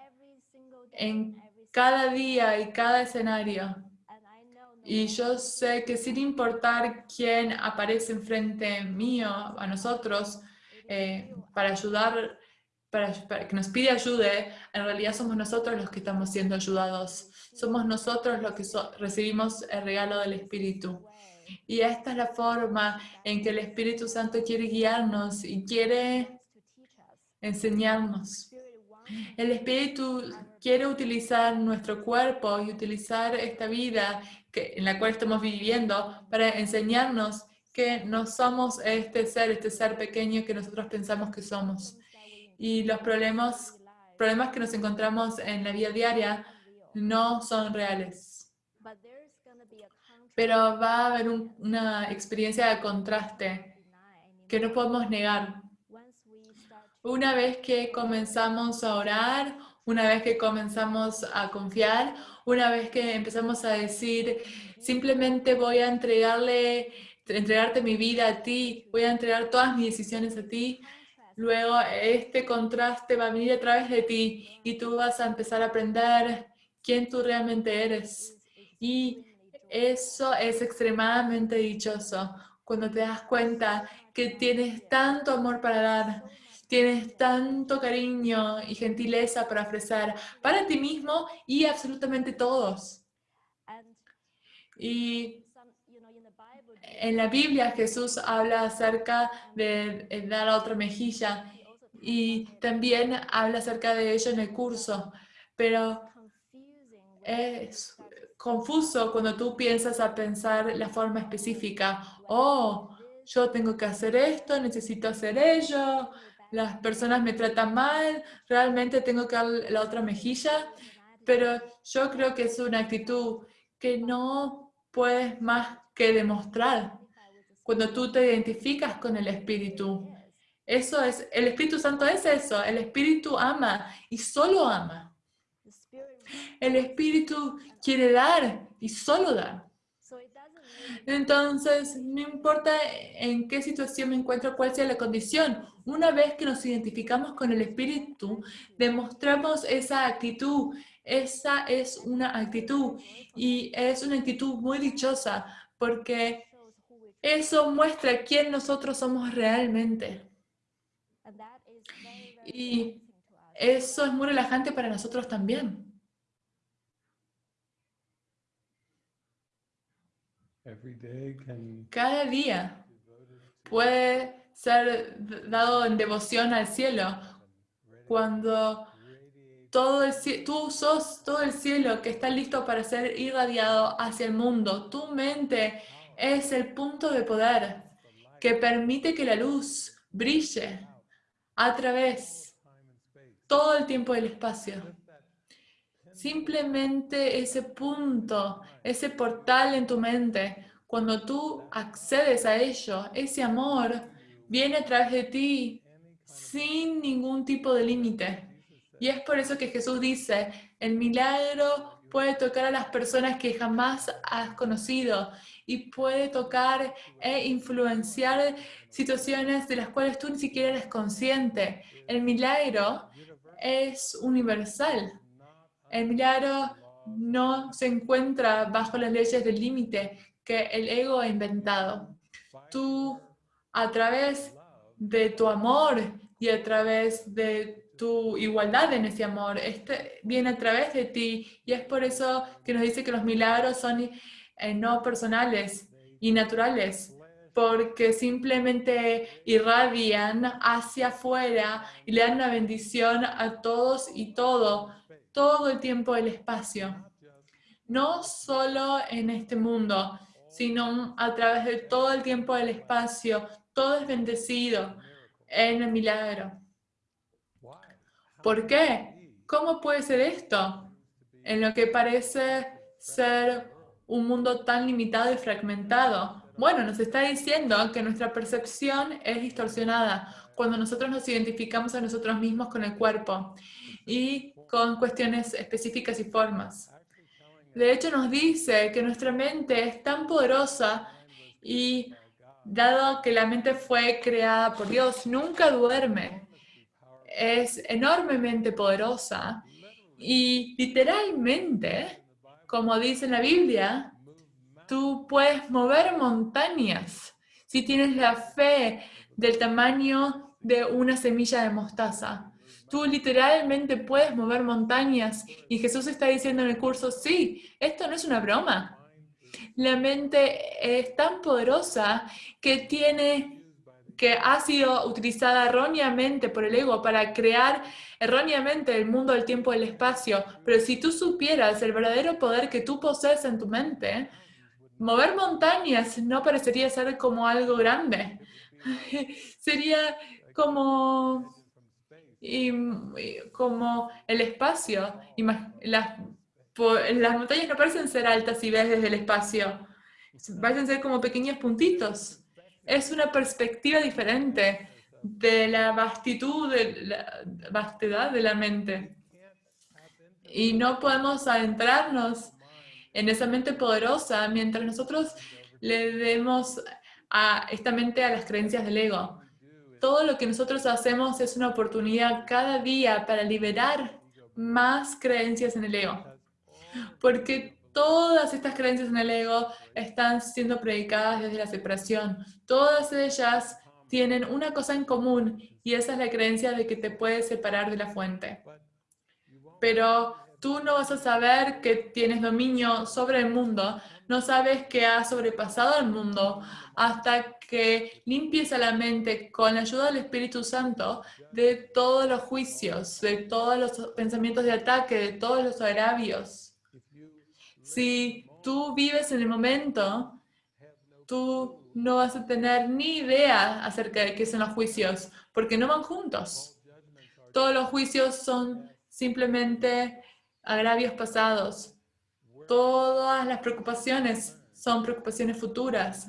en cada día y cada escenario. Y yo sé que sin importar quién aparece enfrente mío, a nosotros, eh, para ayudar, para, que nos pide ayuda, en realidad somos nosotros los que estamos siendo ayudados. Somos nosotros los que recibimos el regalo del Espíritu. Y esta es la forma en que el Espíritu Santo quiere guiarnos y quiere enseñarnos. El Espíritu quiere utilizar nuestro cuerpo y utilizar esta vida que, en la cual estamos viviendo para enseñarnos que no somos este ser, este ser pequeño que nosotros pensamos que somos. Y los problemas, problemas que nos encontramos en la vida diaria no son reales. Pero va a haber una experiencia de contraste que no podemos negar. Una vez que comenzamos a orar, una vez que comenzamos a confiar, una vez que empezamos a decir, simplemente voy a entregarle entregarte mi vida a ti, voy a entregar todas mis decisiones a ti. Luego este contraste va a venir a través de ti y tú vas a empezar a aprender quién tú realmente eres. Y eso es extremadamente dichoso cuando te das cuenta que tienes tanto amor para dar, tienes tanto cariño y gentileza para ofrecer para ti mismo y absolutamente todos. Y en la Biblia Jesús habla acerca de dar a otra mejilla y también habla acerca de ello en el curso, pero es confuso cuando tú piensas a pensar la forma específica. Oh, yo tengo que hacer esto, necesito hacer ello, las personas me tratan mal, realmente tengo que dar la otra mejilla, pero yo creo que es una actitud que no puedes más que demostrar cuando tú te identificas con el Espíritu. Eso es, el Espíritu Santo es eso, el Espíritu ama y solo ama. El Espíritu quiere dar y solo da. Entonces, no importa en qué situación me encuentro, cuál sea la condición, una vez que nos identificamos con el Espíritu, demostramos esa actitud. Esa es una actitud y es una actitud muy dichosa porque eso muestra quién nosotros somos realmente. Y eso es muy relajante para nosotros también. Cada día puede ser dado en devoción al cielo cuando todo el, tú sos todo el cielo que está listo para ser irradiado hacia el mundo. Tu mente es el punto de poder que permite que la luz brille a través todo el tiempo del espacio. Simplemente ese punto, ese portal en tu mente, cuando tú accedes a ello, ese amor viene a través de ti sin ningún tipo de límite. Y es por eso que Jesús dice, el milagro puede tocar a las personas que jamás has conocido y puede tocar e influenciar situaciones de las cuales tú ni siquiera eres consciente. El milagro es universal. El milagro no se encuentra bajo las leyes del límite que el ego ha inventado. Tú, a través de tu amor y a través de tu igualdad en ese amor, este viene a través de ti y es por eso que nos dice que los milagros son eh, no personales y naturales, porque simplemente irradian hacia afuera y le dan una bendición a todos y todo todo el tiempo el espacio. No solo en este mundo, sino a través de todo el tiempo del espacio. Todo es bendecido en el milagro. ¿Por qué? ¿Cómo puede ser esto? En lo que parece ser un mundo tan limitado y fragmentado. Bueno, nos está diciendo que nuestra percepción es distorsionada cuando nosotros nos identificamos a nosotros mismos con el cuerpo. Y con cuestiones específicas y formas. De hecho, nos dice que nuestra mente es tan poderosa y dado que la mente fue creada por Dios, nunca duerme. Es enormemente poderosa y literalmente, como dice la Biblia, tú puedes mover montañas si tienes la fe del tamaño de una semilla de mostaza. Tú literalmente puedes mover montañas y Jesús está diciendo en el curso, sí, esto no es una broma. La mente es tan poderosa que tiene que ha sido utilizada erróneamente por el ego para crear erróneamente el mundo, el tiempo, el espacio. Pero si tú supieras el verdadero poder que tú posees en tu mente, mover montañas no parecería ser como algo grande. Sería como y, como el espacio. Las, las montañas no parecen ser altas si ves desde el espacio, parecen ser como pequeños puntitos. Es una perspectiva diferente de la vastitud, de la vastedad de la mente. Y no podemos adentrarnos en esa mente poderosa mientras nosotros le demos a esta mente a las creencias del ego todo lo que nosotros hacemos es una oportunidad cada día para liberar más creencias en el ego. Porque todas estas creencias en el ego están siendo predicadas desde la separación. Todas ellas tienen una cosa en común y esa es la creencia de que te puedes separar de la fuente. Pero tú no vas a saber que tienes dominio sobre el mundo, no sabes que has sobrepasado el mundo hasta que limpies a la mente con la ayuda del Espíritu Santo de todos los juicios, de todos los pensamientos de ataque, de todos los agravios. Si tú vives en el momento tú no vas a tener ni idea acerca de qué son los juicios, porque no van juntos. Todos los juicios son simplemente agravios pasados. Todas las preocupaciones son preocupaciones futuras.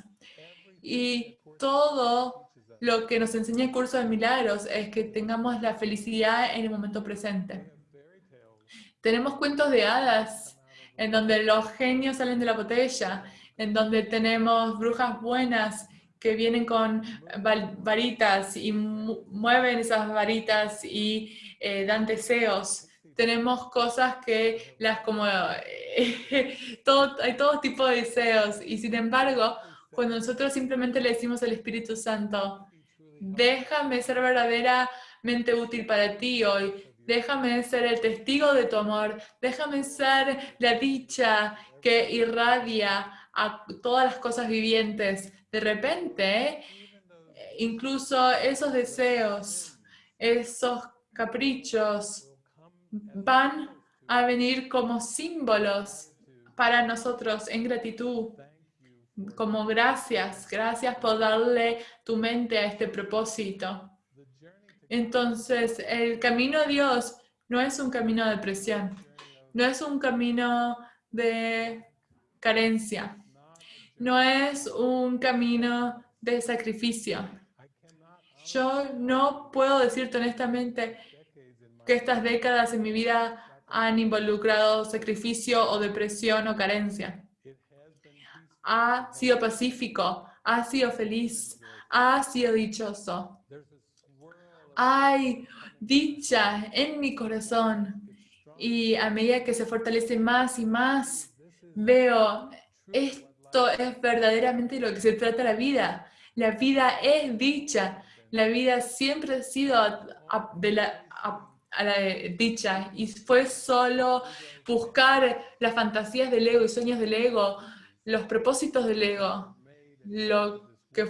Y todo lo que nos enseña el curso de milagros es que tengamos la felicidad en el momento presente. Tenemos cuentos de hadas en donde los genios salen de la botella, en donde tenemos brujas buenas que vienen con varitas y mueven esas varitas y eh, dan deseos. Tenemos cosas que las como... todo, hay todo tipo de deseos y sin embargo, cuando nosotros simplemente le decimos al Espíritu Santo, déjame ser verdaderamente útil para ti hoy, déjame ser el testigo de tu amor, déjame ser la dicha que irradia a todas las cosas vivientes. De repente, incluso esos deseos, esos caprichos, van a venir como símbolos para nosotros en gratitud, como gracias, gracias por darle tu mente a este propósito. Entonces, el camino a Dios no es un camino de presión, no es un camino de carencia, no es un camino de sacrificio. Yo no puedo decirte honestamente que estas décadas en mi vida han involucrado sacrificio o depresión o carencia. Ha sido pacífico, ha sido feliz, ha sido dichoso. Hay dicha en mi corazón y a medida que se fortalece más y más, veo esto es verdaderamente lo que se trata la vida. La vida es dicha. La vida siempre ha sido de la, a la dicha y fue solo buscar las fantasías del ego y sueños del ego, los propósitos del ego, lo que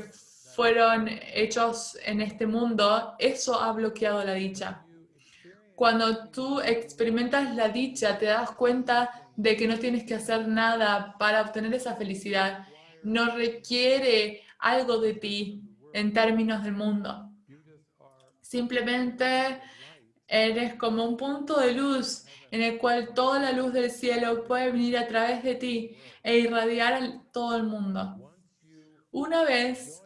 fueron hechos en este mundo, eso ha bloqueado la dicha. Cuando tú experimentas la dicha, te das cuenta de que no tienes que hacer nada para obtener esa felicidad. No requiere algo de ti en términos del mundo. Simplemente Eres como un punto de luz en el cual toda la luz del cielo puede venir a través de ti e irradiar a todo el mundo. Una vez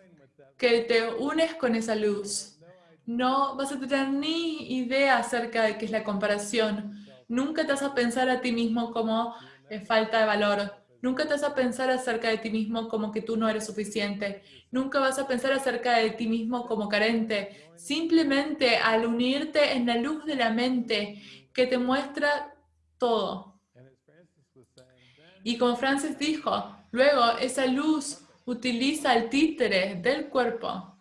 que te unes con esa luz, no vas a tener ni idea acerca de qué es la comparación. Nunca te vas a pensar a ti mismo como eh, falta de valor. Nunca te vas a pensar acerca de ti mismo como que tú no eres suficiente. Nunca vas a pensar acerca de ti mismo como carente. Simplemente al unirte en la luz de la mente que te muestra todo. Y como Francis dijo, luego esa luz utiliza el títere del cuerpo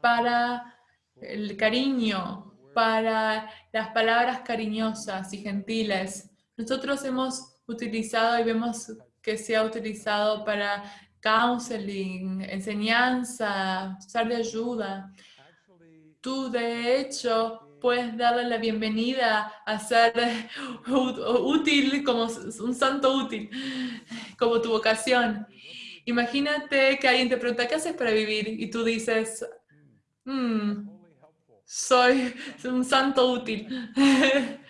para el cariño, para las palabras cariñosas y gentiles. Nosotros hemos utilizado y vemos que se ha utilizado para counseling, enseñanza, usar de ayuda. Tú, de hecho, puedes darle la bienvenida a ser útil como un santo útil, como tu vocación. Imagínate que alguien te pregunta, ¿qué haces para vivir? Y tú dices, hmm, soy un santo útil.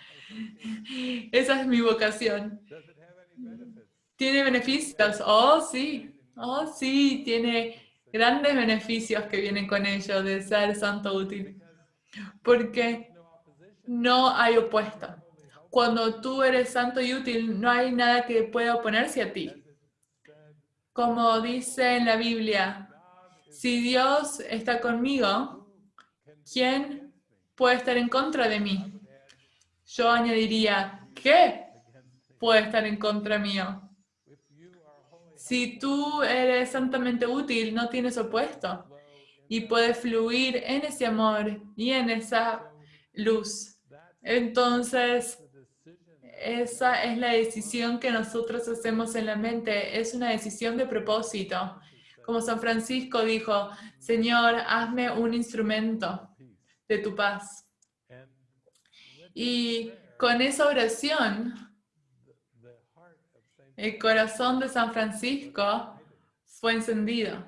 Esa es mi vocación. ¿Tiene beneficios? Oh, sí. Oh, sí, tiene grandes beneficios que vienen con ello de ser santo útil. Porque no hay opuesto. Cuando tú eres santo y útil, no hay nada que pueda oponerse a ti. Como dice en la Biblia, si Dios está conmigo, ¿quién puede estar en contra de mí? Yo añadiría, ¿qué puede estar en contra mío? Si tú eres santamente útil, no tienes opuesto y puedes fluir en ese amor y en esa luz. Entonces, esa es la decisión que nosotros hacemos en la mente. Es una decisión de propósito. Como San Francisco dijo, Señor, hazme un instrumento de tu paz. Y con esa oración, el corazón de San Francisco fue encendido.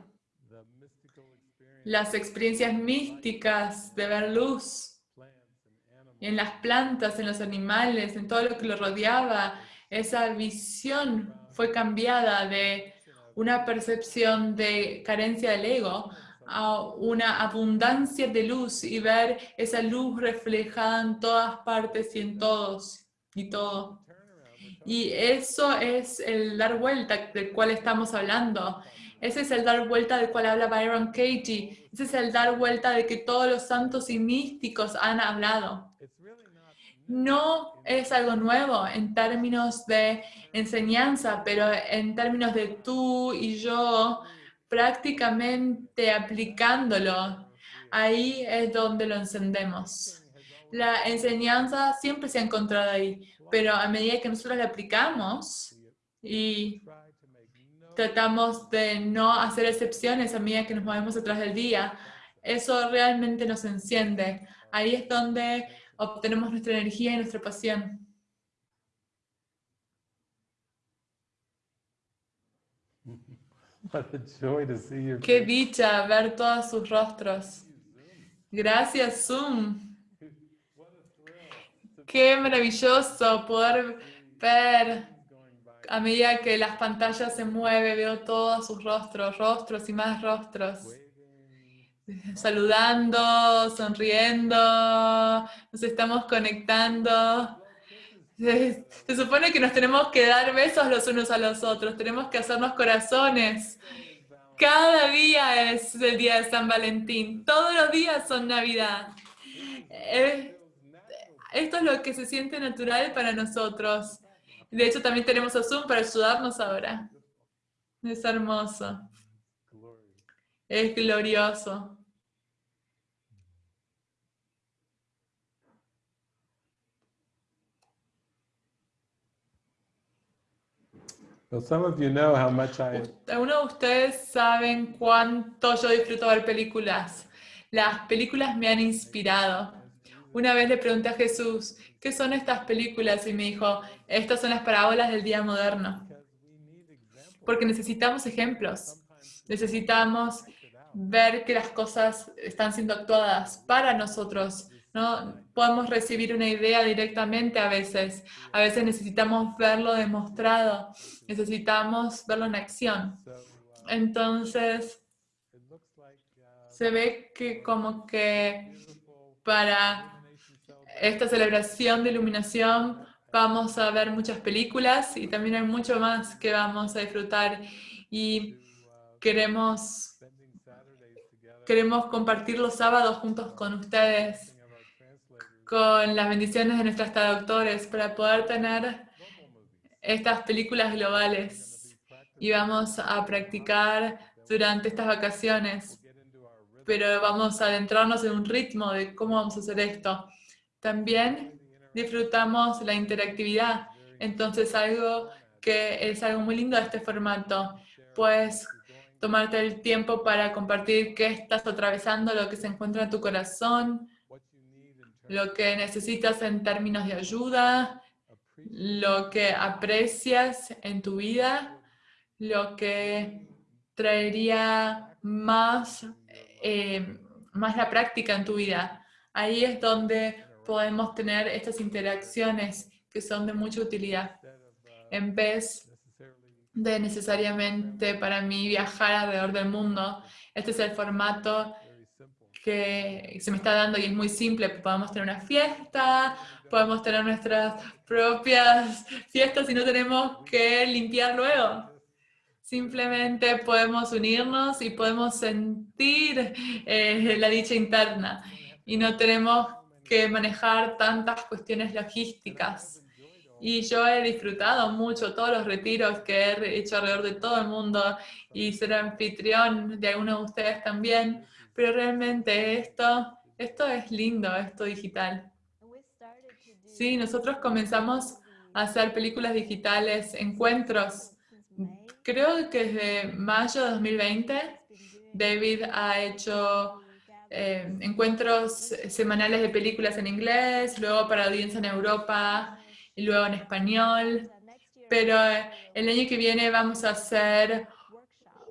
Las experiencias místicas de ver luz en las plantas, en los animales, en todo lo que lo rodeaba, esa visión fue cambiada de una percepción de carencia del ego a una abundancia de luz y ver esa luz reflejada en todas partes y en todos y todo. Y eso es el dar vuelta del cual estamos hablando. Ese es el dar vuelta del cual habla Byron Katie. Ese es el dar vuelta de que todos los santos y místicos han hablado. No es algo nuevo en términos de enseñanza, pero en términos de tú y yo prácticamente aplicándolo, ahí es donde lo encendemos. La enseñanza siempre se ha encontrado ahí, pero a medida que nosotros la aplicamos y try to make no tratamos de no hacer excepciones a medida que nos movemos atrás del día, eso realmente nos enciende. Ahí es donde obtenemos nuestra energía y nuestra pasión. Qué dicha ver todos sus rostros. Gracias, Zoom. Qué maravilloso poder ver a medida que las pantallas se mueven, veo todos sus rostros, rostros y más rostros. saludando, sonriendo, nos estamos conectando. Se, se supone que nos tenemos que dar besos los unos a los otros, tenemos que hacernos corazones. Cada día es el día de San Valentín, todos los días son Navidad. Eh, Esto es lo que se siente natural para nosotros. De hecho, también tenemos a Zoom para ayudarnos ahora. Es hermoso, es glorioso. Algunos de ustedes saben cuánto yo disfruto ver películas. Las películas me han inspirado. Una vez le pregunté a Jesús, ¿qué son estas películas? Y me dijo, estas son las parábolas del día moderno. Porque necesitamos ejemplos. Necesitamos ver que las cosas están siendo actuadas para nosotros. No podemos recibir una idea directamente a veces. A veces necesitamos verlo demostrado. Necesitamos verlo en acción. Entonces, se ve que como que para esta celebración de iluminación vamos a ver muchas películas y también hay mucho más que vamos a disfrutar y queremos, queremos compartir los sábados juntos con ustedes, con las bendiciones de nuestros traductores para poder tener estas películas globales y vamos a practicar durante estas vacaciones. pero vamos a adentrarnos en un ritmo de cómo vamos a hacer esto. También disfrutamos la interactividad, entonces algo que es algo muy lindo de este formato, pues tomarte el tiempo para compartir qué estás atravesando, lo que se encuentra en tu corazón, lo que necesitas en términos de ayuda, lo que aprecias en tu vida, lo que traería más, eh, más la práctica en tu vida. Ahí es donde podemos tener estas interacciones que son de mucha utilidad, en vez de necesariamente para mí viajar alrededor del mundo. Este es el formato que se me está dando y es muy simple. Podemos tener una fiesta, podemos tener nuestras propias fiestas y no tenemos que limpiar luego. Simplemente podemos unirnos y podemos sentir eh, la dicha interna y no tenemos que manejar tantas cuestiones logísticas. Y yo he disfrutado mucho todos los retiros que he hecho alrededor de todo el mundo y ser anfitrión de algunos de ustedes también, pero realmente esto, esto es lindo, esto digital. Sí, nosotros comenzamos a hacer películas digitales, encuentros. Creo que desde mayo de 2020 David ha hecho eh, encuentros semanales de películas en inglés, luego para audiencia en Europa y luego en español. Pero eh, el año que viene vamos a hacer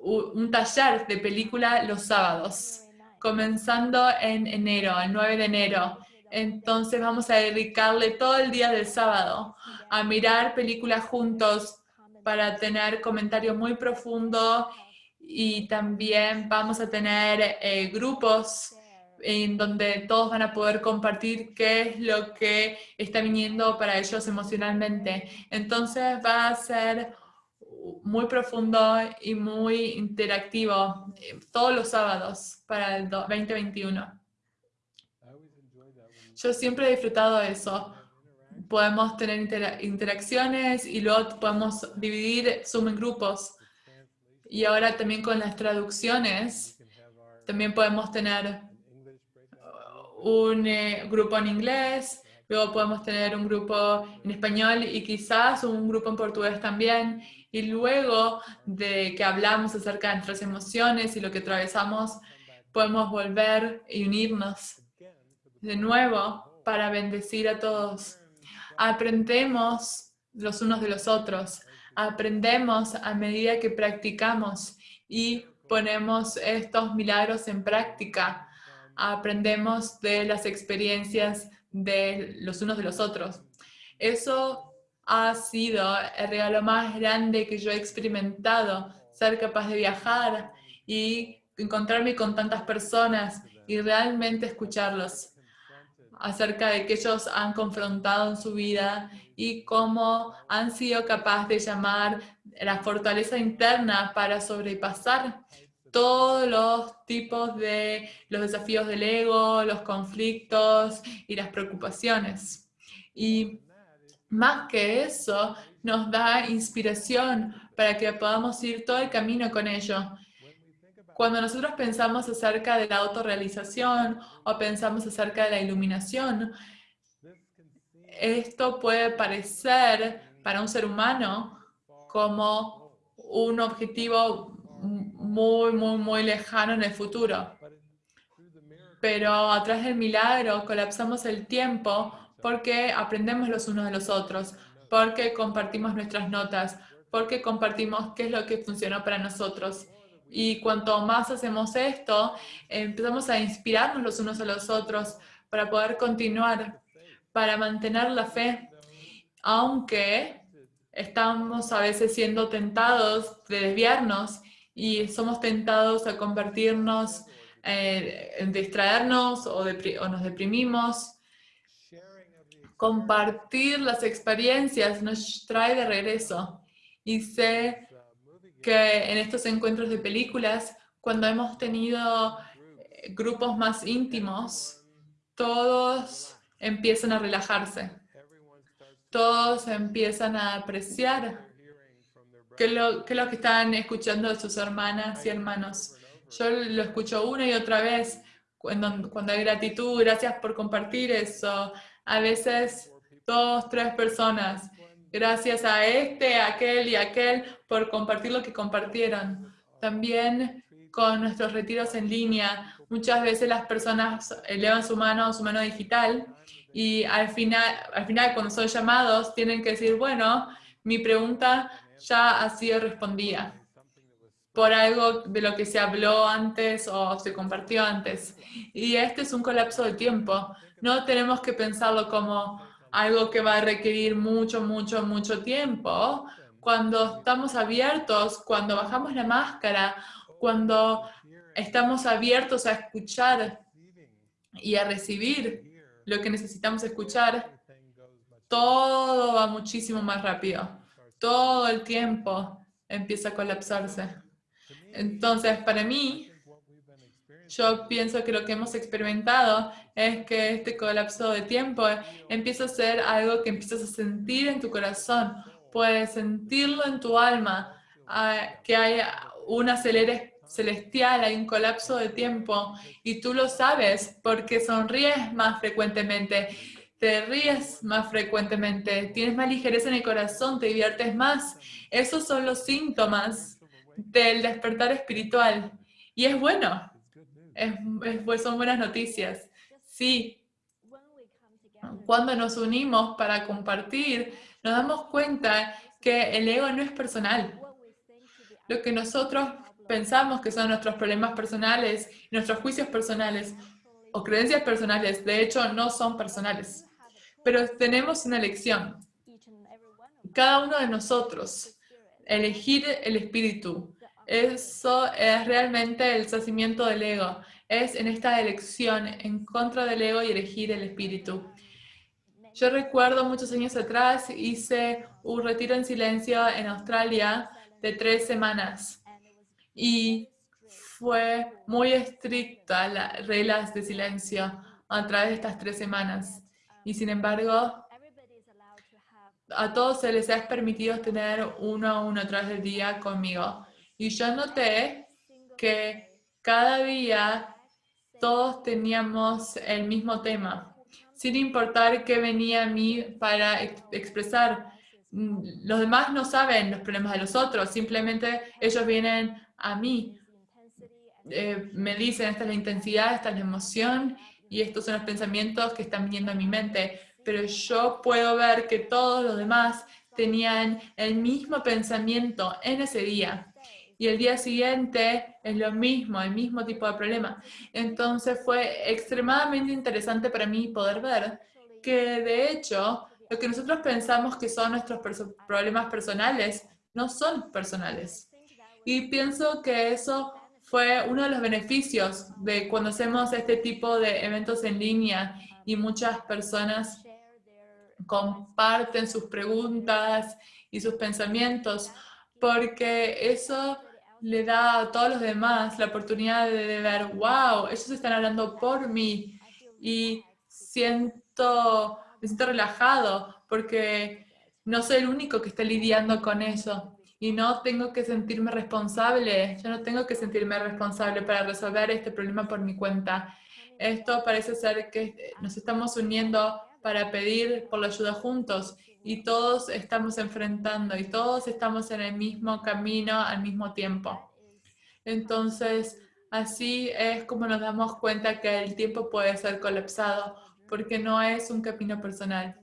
un taller de película los sábados, comenzando en enero, el 9 de enero. Entonces vamos a dedicarle todo el día del sábado a mirar películas juntos para tener comentarios muy profundos y también vamos a tener eh, grupos en donde todos van a poder compartir qué es lo que está viniendo para ellos emocionalmente. Entonces va a ser muy profundo y muy interactivo eh, todos los sábados para el do- 2021. I always enjoy that when Yo siempre he disfrutado eso. Podemos tener intera- interacciones y luego podemos dividir Zoom en grupos. Y ahora también con las traducciones, también podemos tener breakout. un eh, grupo en inglés, luego podemos tener un grupo en español y quizás un grupo en portugués también. Y luego de que hablamos acerca de nuestras emociones y lo que atravesamos, podemos volver y unirnos de nuevo para bendecir a todos. Aprendemos los unos de los otros. Aprendemos a medida que practicamos y ponemos estos milagros en práctica. Aprendemos de las experiencias de los unos de los otros. Eso ha sido el regalo más grande que yo he experimentado, ser capaz de viajar y encontrarme con tantas personas y realmente escucharlos acerca de que ellos han confrontado en su vida y cómo han sido capaces de llamar la fortaleza interna para sobrepasar todos los tipos de los desafíos del ego, los conflictos y las preocupaciones. Y más que eso, nos da inspiración para que podamos ir todo el camino con ello. Cuando nosotros pensamos acerca de la autorrealización o pensamos acerca de la iluminación, esto puede parecer para un ser humano como un objetivo muy, muy, muy lejano en el futuro. Pero a través del milagro colapsamos el tiempo porque aprendemos los unos de los otros, porque compartimos nuestras notas, porque compartimos qué es lo que funcionó para nosotros. Y cuanto más hacemos esto, empezamos a inspirarnos los unos a los otros para poder continuar, para mantener la fe, aunque estamos a veces siendo tentados de desviarnos y somos tentados a convertirnos, eh, en distraernos o, o nos deprimimos. Compartir las experiencias nos trae de regreso. Y sé que en estos encuentros de películas, cuando hemos tenido eh, grupos más íntimos, todos empiezan a relajarse. Todos empiezan a apreciar qué es lo, qué es lo que están escuchando de sus hermanas y hermanos. Yo lo escucho una y otra vez cuando, cuando hay gratitud, gracias por compartir eso. A veces dos, tres personas. Gracias a este, a aquel y a aquel por compartir lo que compartieron. También con nuestros retiros en línea, muchas veces las personas elevan su mano, su mano digital, y al final, al final cuando son llamados tienen que decir, bueno, mi pregunta ya ha sido respondida por algo de lo que se habló antes o se compartió antes. Y este es un colapso de tiempo. No tenemos que pensarlo como algo que va a requerir mucho, mucho, mucho tiempo. Cuando estamos abiertos, cuando bajamos la máscara, cuando estamos abiertos a escuchar y a recibir lo que necesitamos escuchar, todo va muchísimo más rápido. Todo el tiempo empieza a colapsarse. Entonces, para mí, yo pienso que lo que hemos experimentado es que este colapso de tiempo empieza a ser algo que empiezas a sentir en tu corazón. Puedes sentirlo en tu alma, ah, que hay un acelere celestial, hay un colapso de tiempo y tú lo sabes porque sonríes más frecuentemente, te ríes más frecuentemente, tienes más ligereza en el corazón, te diviertes más. Esos son los síntomas del despertar espiritual. Y es bueno, es, son buenas noticias. Sí, cuando nos unimos para compartir, nos damos cuenta que el ego no es personal. Lo que nosotros pensamos que son nuestros problemas personales, nuestros juicios personales o creencias personales, de hecho no son personales. Pero tenemos una elección. Cada uno de nosotros, elegir el espíritu. Eso es realmente el sacimiento del ego. Es en esta elección en contra del ego y elegir el espíritu. Yo recuerdo muchos años atrás hice un retiro en silencio en Australia de tres semanas y fue muy estricta las reglas de silencio a través de estas tres semanas. Y sin embargo, a todos se les ha permitido tener uno a uno a través del día conmigo. Y yo noté que cada día todos teníamos el mismo tema, sin importar qué venía a mí para expresar. Mm, los demás no saben los problemas de los otros, simplemente ellos vienen a mí. Eh, me dicen, esta es la intensidad, esta es la emoción y estos son los pensamientos que están viniendo a mi mente. Pero yo puedo ver que todos los demás tenían el mismo pensamiento en ese día. Y el día siguiente es lo mismo, el mismo tipo de problema. Entonces fue extremadamente interesante para mí poder ver que de hecho lo que nosotros pensamos que son nuestros problemas personales no son personales. Y pienso que eso fue uno de los beneficios de cuando hacemos este tipo de eventos en línea y muchas personas comparten sus preguntas y sus pensamientos, porque eso le da a todos los demás la oportunidad de ver, wow, ellos están hablando por mí y siento, me siento relajado porque no soy el único que está lidiando con eso y no tengo que sentirme responsable, yo no tengo que sentirme responsable para resolver este problema por mi cuenta. Esto parece ser que nos estamos uniendo para pedir por la ayuda juntos y todos estamos enfrentando y todos estamos en el mismo camino al mismo tiempo. Entonces, así es como nos damos cuenta que el tiempo puede ser colapsado porque no es un camino personal.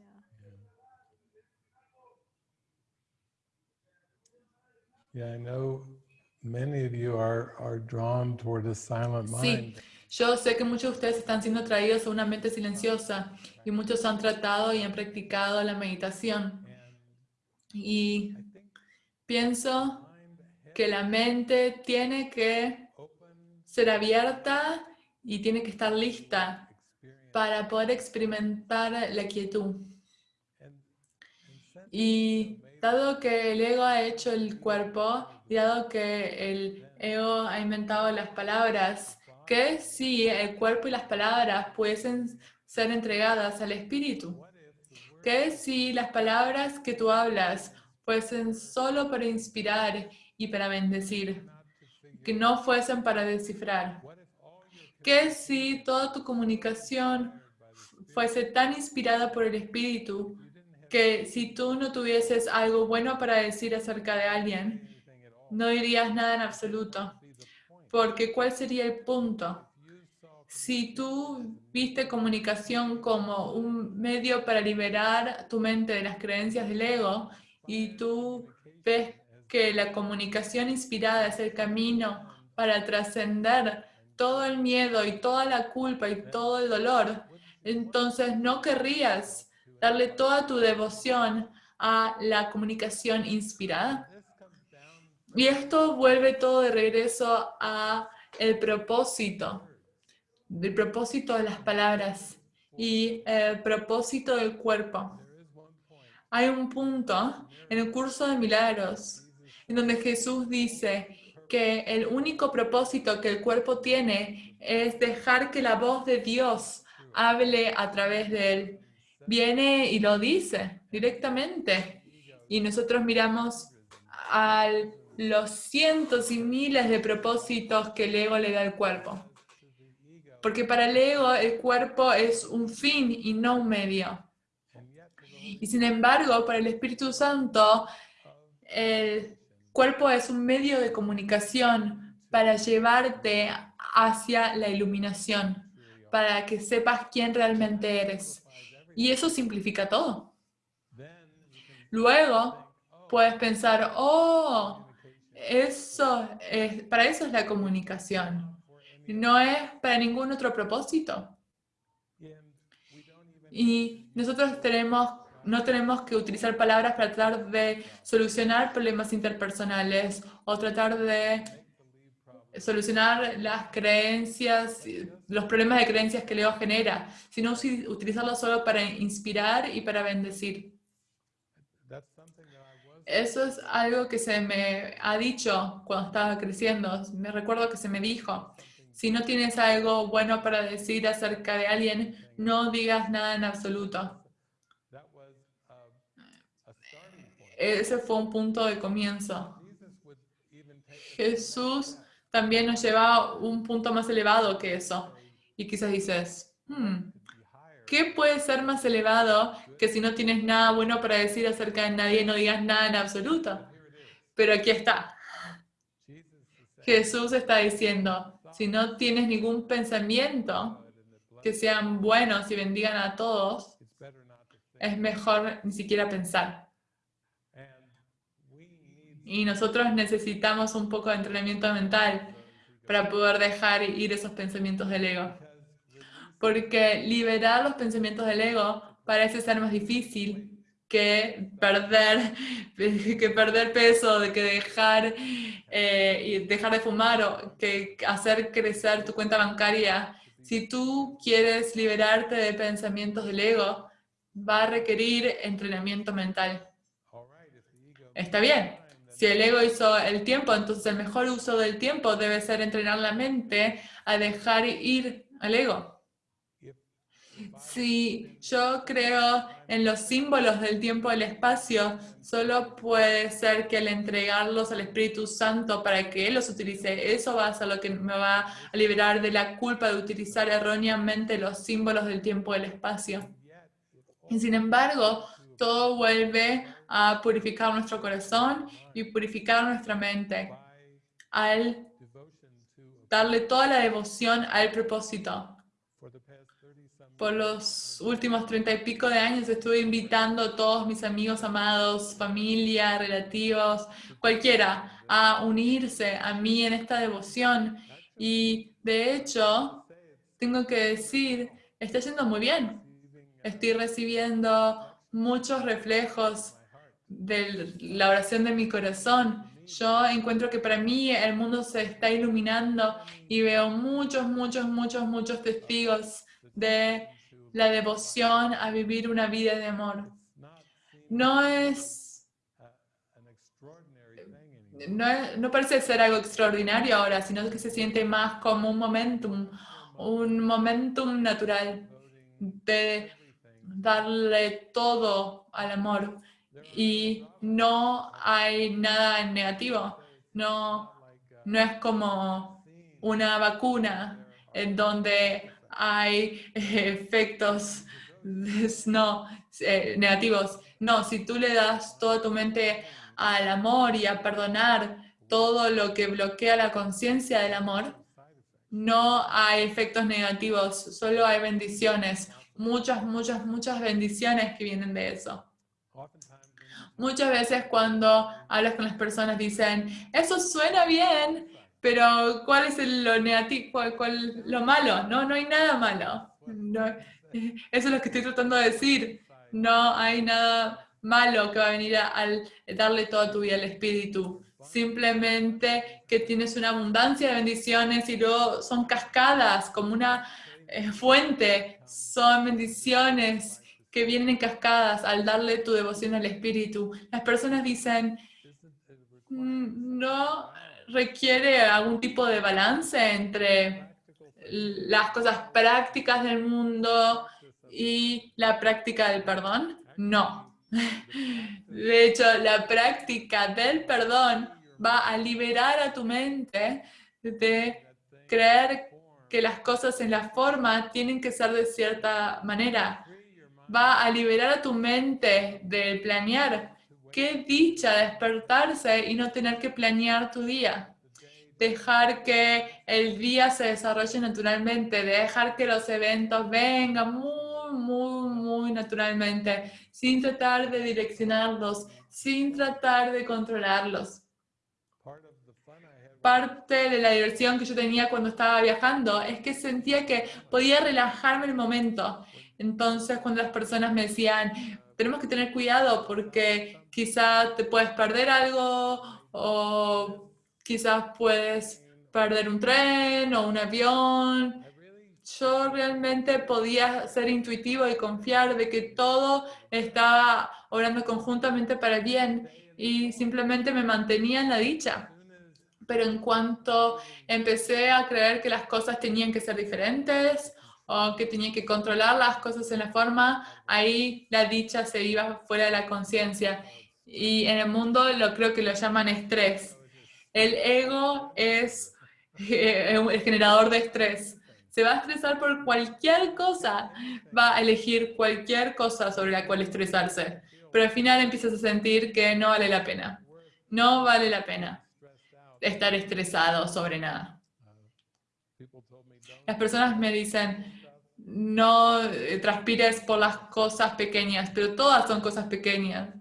Sí, yo sé que muchos de ustedes están siendo traídos a una mente silenciosa y muchos han tratado y han practicado la meditación. Y pienso que la mente tiene que ser abierta y tiene que estar lista para poder experimentar la quietud. Y Dado que el ego ha hecho el cuerpo y dado que el ego ha inventado las palabras, que si el cuerpo y las palabras pueden ser entregadas al espíritu, que si las palabras que tú hablas fuesen solo para inspirar y para bendecir, que no fuesen para descifrar, que si toda tu comunicación fuese tan inspirada por el espíritu que si tú no tuvieses algo bueno para decir acerca de alguien, no dirías nada en absoluto. Porque ¿cuál sería el punto? Si tú viste comunicación como un medio para liberar tu mente de las creencias del ego y tú ves que la comunicación inspirada es el camino para trascender todo el miedo y toda la culpa y todo el dolor, entonces no querrías darle toda tu devoción a la comunicación inspirada. Y esto vuelve todo de regreso a el propósito, el propósito de las palabras y el propósito del cuerpo. Hay un punto en el curso de milagros en donde Jesús dice que el único propósito que el cuerpo tiene es dejar que la voz de Dios hable a través de él viene y lo dice directamente. Y nosotros miramos a los cientos y miles de propósitos que el ego le da al cuerpo. Porque para el ego el cuerpo es un fin y no un medio. Y sin embargo, para el Espíritu Santo, el cuerpo es un medio de comunicación para llevarte hacia la iluminación, para que sepas quién realmente eres. Y eso simplifica todo. Luego puedes pensar, oh, Eso es, para eso es la comunicación. No es para ningún otro propósito. Y nosotros tenemos, no tenemos que utilizar palabras para tratar de solucionar problemas interpersonales o tratar de solucionar las creencias, los problemas de creencias que Leo genera, sino utilizarlo solo para inspirar y para bendecir. Eso es algo que se me ha dicho cuando estaba creciendo. Me recuerdo que se me dijo, si no tienes algo bueno para decir acerca de alguien, no digas nada en absoluto. Ese fue un punto de comienzo. Jesús también nos lleva a un punto más elevado que eso. Y quizás dices, "Hmm, ¿qué puede ser más elevado que si no tienes nada bueno para decir acerca de nadie, no digas nada en absoluto? Pero aquí está. Jesús está diciendo, si no tienes ningún pensamiento que sean buenos y bendigan a todos, es mejor ni siquiera pensar. Y nosotros necesitamos un poco de entrenamiento mental para poder dejar ir esos pensamientos del ego. Porque liberar los pensamientos del ego parece ser más difícil que perder, que perder peso, que dejar, eh, dejar de fumar o que hacer crecer tu cuenta bancaria. Si tú quieres liberarte de pensamientos del ego, va a requerir entrenamiento mental. Está bien. Si el ego hizo el tiempo, entonces el mejor uso del tiempo debe ser entrenar la mente a dejar ir al ego. Si yo creo en los símbolos del tiempo y el espacio, solo puede ser que al entregarlos al Espíritu Santo para que Él los utilice, eso va a ser lo que me va a liberar de la culpa de utilizar erróneamente los símbolos del tiempo y el espacio. Y sin embargo, todo vuelve a purificar nuestro corazón y purificar nuestra mente al darle toda la devoción al propósito. Por los últimos treinta y pico de años estuve invitando a todos mis amigos amados, familia, relativos, cualquiera, a unirse a mí en esta devoción. Y de hecho, tengo que decir, está yendo muy bien. Estoy recibiendo muchos reflejos de la oración de mi corazón. Yo encuentro que para mí el mundo se está iluminando y veo muchos, muchos, muchos, muchos testigos de la devoción a vivir una vida de amor. No es, no, es- no parece ser algo extraordinario ahora, sino que se siente más como un momentum, un momentum natural de darle todo al amor y no hay nada negativo. No, no es como una vacuna en donde hay eh, efectos no, eh, negativos. No, si tú le das toda tu mente al amor y a perdonar todo lo que bloquea la conciencia del amor, no hay efectos negativos, solo hay bendiciones. Muchas, muchas, muchas bendiciones que vienen de eso. Muchas veces cuando hablas con las personas dicen, eso suena bien, pero ¿cuál es lo negativo, cuál, lo malo? No, no hay nada malo. No, eso es lo que estoy tratando de decir. No hay nada malo que va a venir al darle toda tu vida al Espíritu. Simplemente que tienes una abundancia de bendiciones y luego son cascadas como una eh, fuente. Son bendiciones que vienen en cascadas al darle tu devoción al Espíritu. Las personas dicen, "Mm, no requiere algún tipo de balance entre las cosas prácticas del mundo y la práctica del perdón. No. De hecho, la práctica del perdón va a liberar a tu mente de creer que las cosas en la forma tienen que ser de cierta manera va a liberar a tu mente del planear. Qué dicha despertarse y no tener que planear tu día. Dejar que el día se desarrolle naturalmente, dejar que los eventos vengan muy, muy, muy naturalmente, sin tratar de direccionarlos, sin tratar de controlarlos. parte de la diversión que yo tenía cuando estaba viajando es que sentía que podía relajarme el momento. Entonces, cuando las personas me decían, tenemos que tener cuidado porque quizás te puedes perder algo o quizás puedes perder un tren o un avión. Yo realmente podía ser intuitivo y confiar de que todo estaba obrando conjuntamente para bien y simplemente me mantenía en la dicha. Pero en cuanto empecé a creer que las cosas tenían que ser diferentes o que tenía que controlar las cosas en la forma, ahí la dicha se iba fuera de la conciencia. Y en el mundo lo creo que lo llaman estrés. El ego es eh, el generador de estrés. Se va a estresar por cualquier cosa, va a elegir cualquier cosa sobre la cual estresarse. Pero al final empiezas a sentir que no vale la pena. No vale la pena estar estresado sobre nada. Las personas me dicen, no eh, transpires por las cosas pequeñas, pero todas son cosas pequeñas.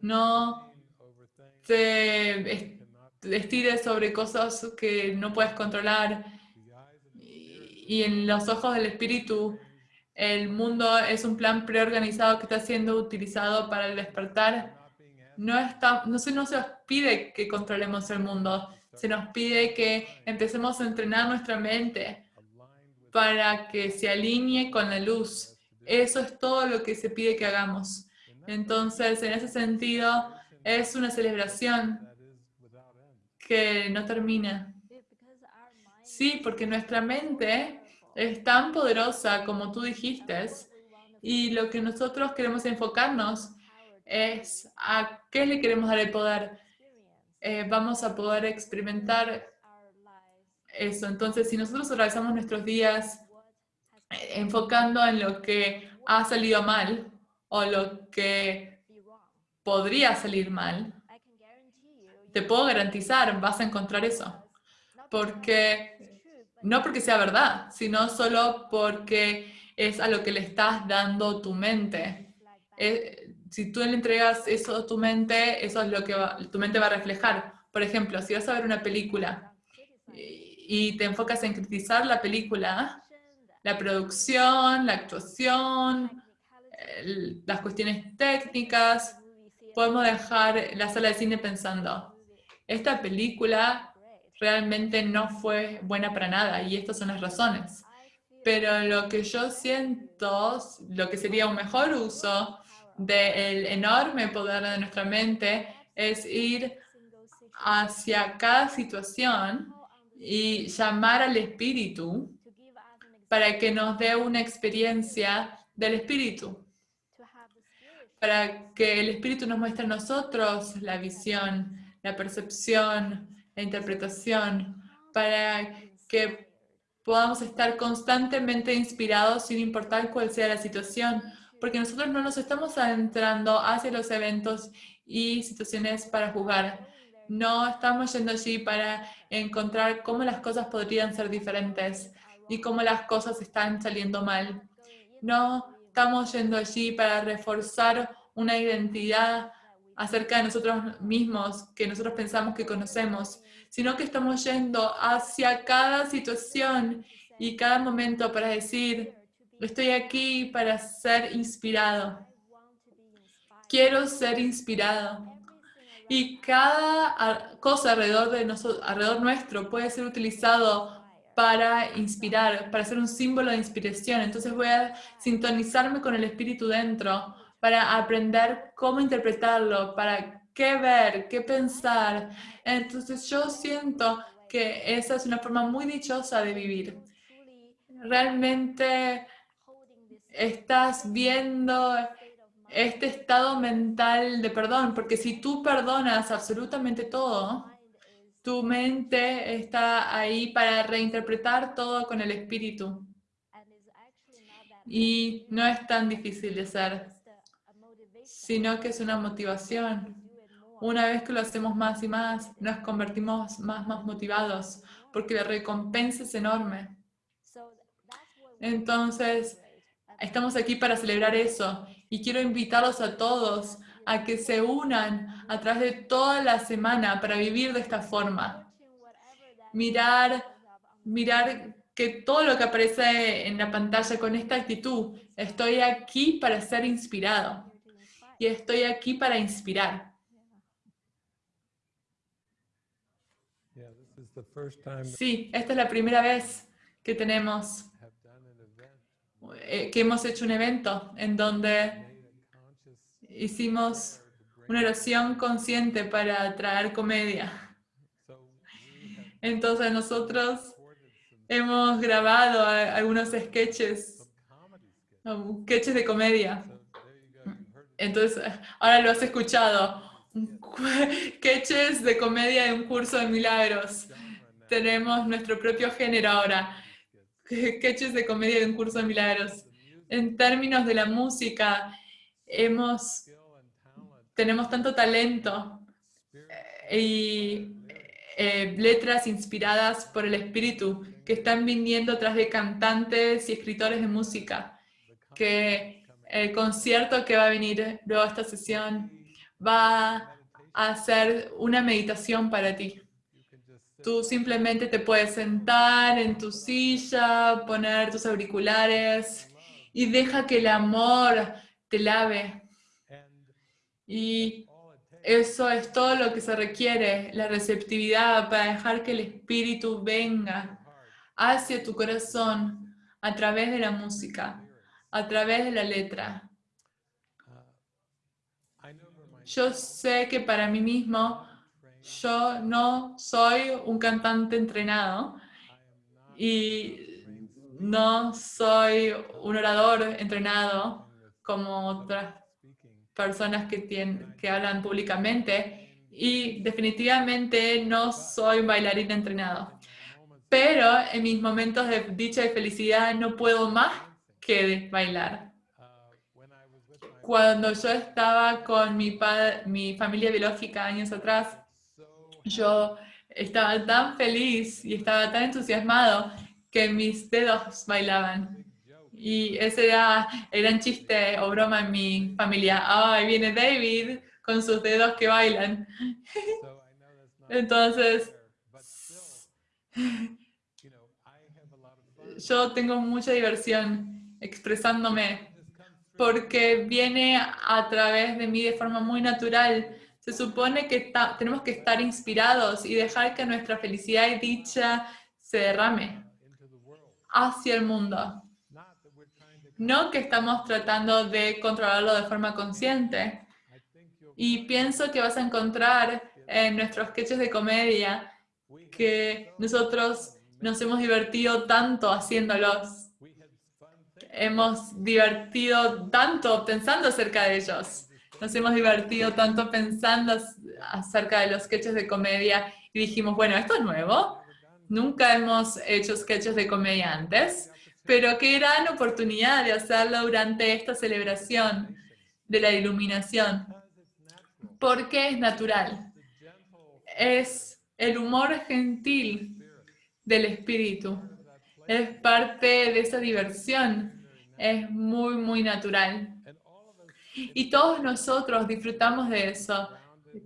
No te estires sobre cosas que no puedes controlar. Y en los ojos del espíritu, el mundo es un plan preorganizado que está siendo utilizado para el despertar. No, está, no, se, no se nos pide que controlemos el mundo, se nos pide que empecemos a entrenar nuestra mente para que se alinee con la luz. Eso es todo lo que se pide que hagamos. Entonces, en ese sentido, es una celebración que no termina. Sí, porque nuestra mente es tan poderosa como tú dijiste y lo que nosotros queremos enfocarnos es a qué le queremos dar el poder. Eh, vamos a poder experimentar eso. Entonces, si nosotros organizamos nuestros días eh, enfocando en lo que ha salido mal o lo que podría salir mal, te puedo garantizar, vas a encontrar eso. Porque, no porque sea verdad, sino solo porque es a lo que le estás dando tu mente. Eh, si tú le entregas eso a tu mente, eso es lo que tu mente va a reflejar. Por ejemplo, si vas a ver una película y te enfocas en criticar la película, la producción, la actuación, las cuestiones técnicas, podemos dejar la sala de cine pensando, esta película realmente no fue buena para nada y estas son las razones. Pero lo que yo siento, lo que sería un mejor uso del enorme poder de nuestra mente es ir hacia cada situación y llamar al espíritu para que nos dé una experiencia del espíritu, para que el espíritu nos muestre a nosotros la visión, la percepción, la interpretación, para que podamos estar constantemente inspirados sin importar cuál sea la situación, porque nosotros no nos estamos adentrando hacia los eventos y situaciones para jugar. No estamos yendo allí para encontrar cómo las cosas podrían ser diferentes y cómo las cosas están saliendo mal. No estamos yendo allí para reforzar una identidad acerca de nosotros mismos que nosotros pensamos que conocemos, sino que estamos yendo hacia cada situación y cada momento para decir, estoy aquí para ser inspirado. Quiero ser inspirado. Y cada cosa alrededor, de nosotros, alrededor nuestro puede ser utilizado para inspirar, para ser un símbolo de inspiración. Entonces voy a sintonizarme con el espíritu dentro para aprender cómo interpretarlo, para qué ver, qué pensar. Entonces yo siento que esa es una forma muy dichosa de vivir. Realmente estás viendo este estado mental de perdón, porque si tú perdonas absolutamente todo, tu mente está ahí para reinterpretar todo con el espíritu. Y no es tan difícil de hacer sino que es una motivación. Una vez que lo hacemos más y más, nos convertimos más, más motivados, porque la recompensa es enorme. Entonces, estamos aquí para celebrar eso, y quiero invitarlos a todos a que se unan a través de toda la semana para vivir de esta forma. mirar, mirar que todo lo que aparece en la pantalla con esta actitud, estoy aquí para ser inspirado y estoy aquí para inspirar. Sí, esta es la primera vez que tenemos, que hemos hecho un evento en donde hicimos una oración consciente para traer comedia. Entonces nosotros hemos grabado algunos sketches, um, sketches de comedia. Entonces, ahora lo has escuchado. Sketches de comedia de un curso de milagros. Tenemos nuestro propio género ahora. Sketches de comedia de un curso de milagros. En términos de la música, hemos, tenemos tanto talento spirit, y eh, letras inspiradas por el espíritu que están viniendo tras de cantantes y escritores de música. Que el concierto que va a venir luego esta sesión va a ser una meditación para ti. you can just sit Tú simplemente te puedes sentar en tu silla, poner tus auriculares y deja que el amor te lave. Y eso es todo lo que se requiere, la receptividad para dejar que el espíritu venga hacia tu corazón a través de la música, a través de la letra. Yo sé que para mí mismo, yo no soy un cantante entrenado y no soy un orador entrenado como otras personas que, tienen, que hablan públicamente y definitivamente no soy un bailarín entrenado. Pero en mis momentos de dicha y felicidad no puedo más que bailar. Cuando yo estaba con mi, mi familia biológica años atrás, yo estaba tan feliz y estaba tan entusiasmado que mis dedos bailaban. Y ese era el gran chiste o broma en mi familia. Ah, ahí viene David con sus dedos que bailan. Entonces, yo tengo mucha diversión expresándome porque viene a través de mí de forma muy natural. Se supone que tenemos que estar inspirados y dejar que nuestra felicidad y dicha se derrame hacia el mundo. No que estamos tratando de controlarlo de forma consciente. Y pienso que vas a encontrar en nuestros sketches de comedia que nosotros nos hemos divertido tanto haciéndolos. Hemos divertido tanto pensando acerca de ellos. Nos hemos divertido tanto pensando acerca de los sketches de comedia y dijimos, bueno, esto es nuevo. Nunca hemos hecho sketches de comedia antes, pero qué gran oportunidad de hacerlo durante esta celebración de la iluminación. Porque es natural. Es el humor gentil del espíritu. Es parte de esa diversión. Es muy, muy natural. and all of us Y todos nosotros disfrutamos de eso.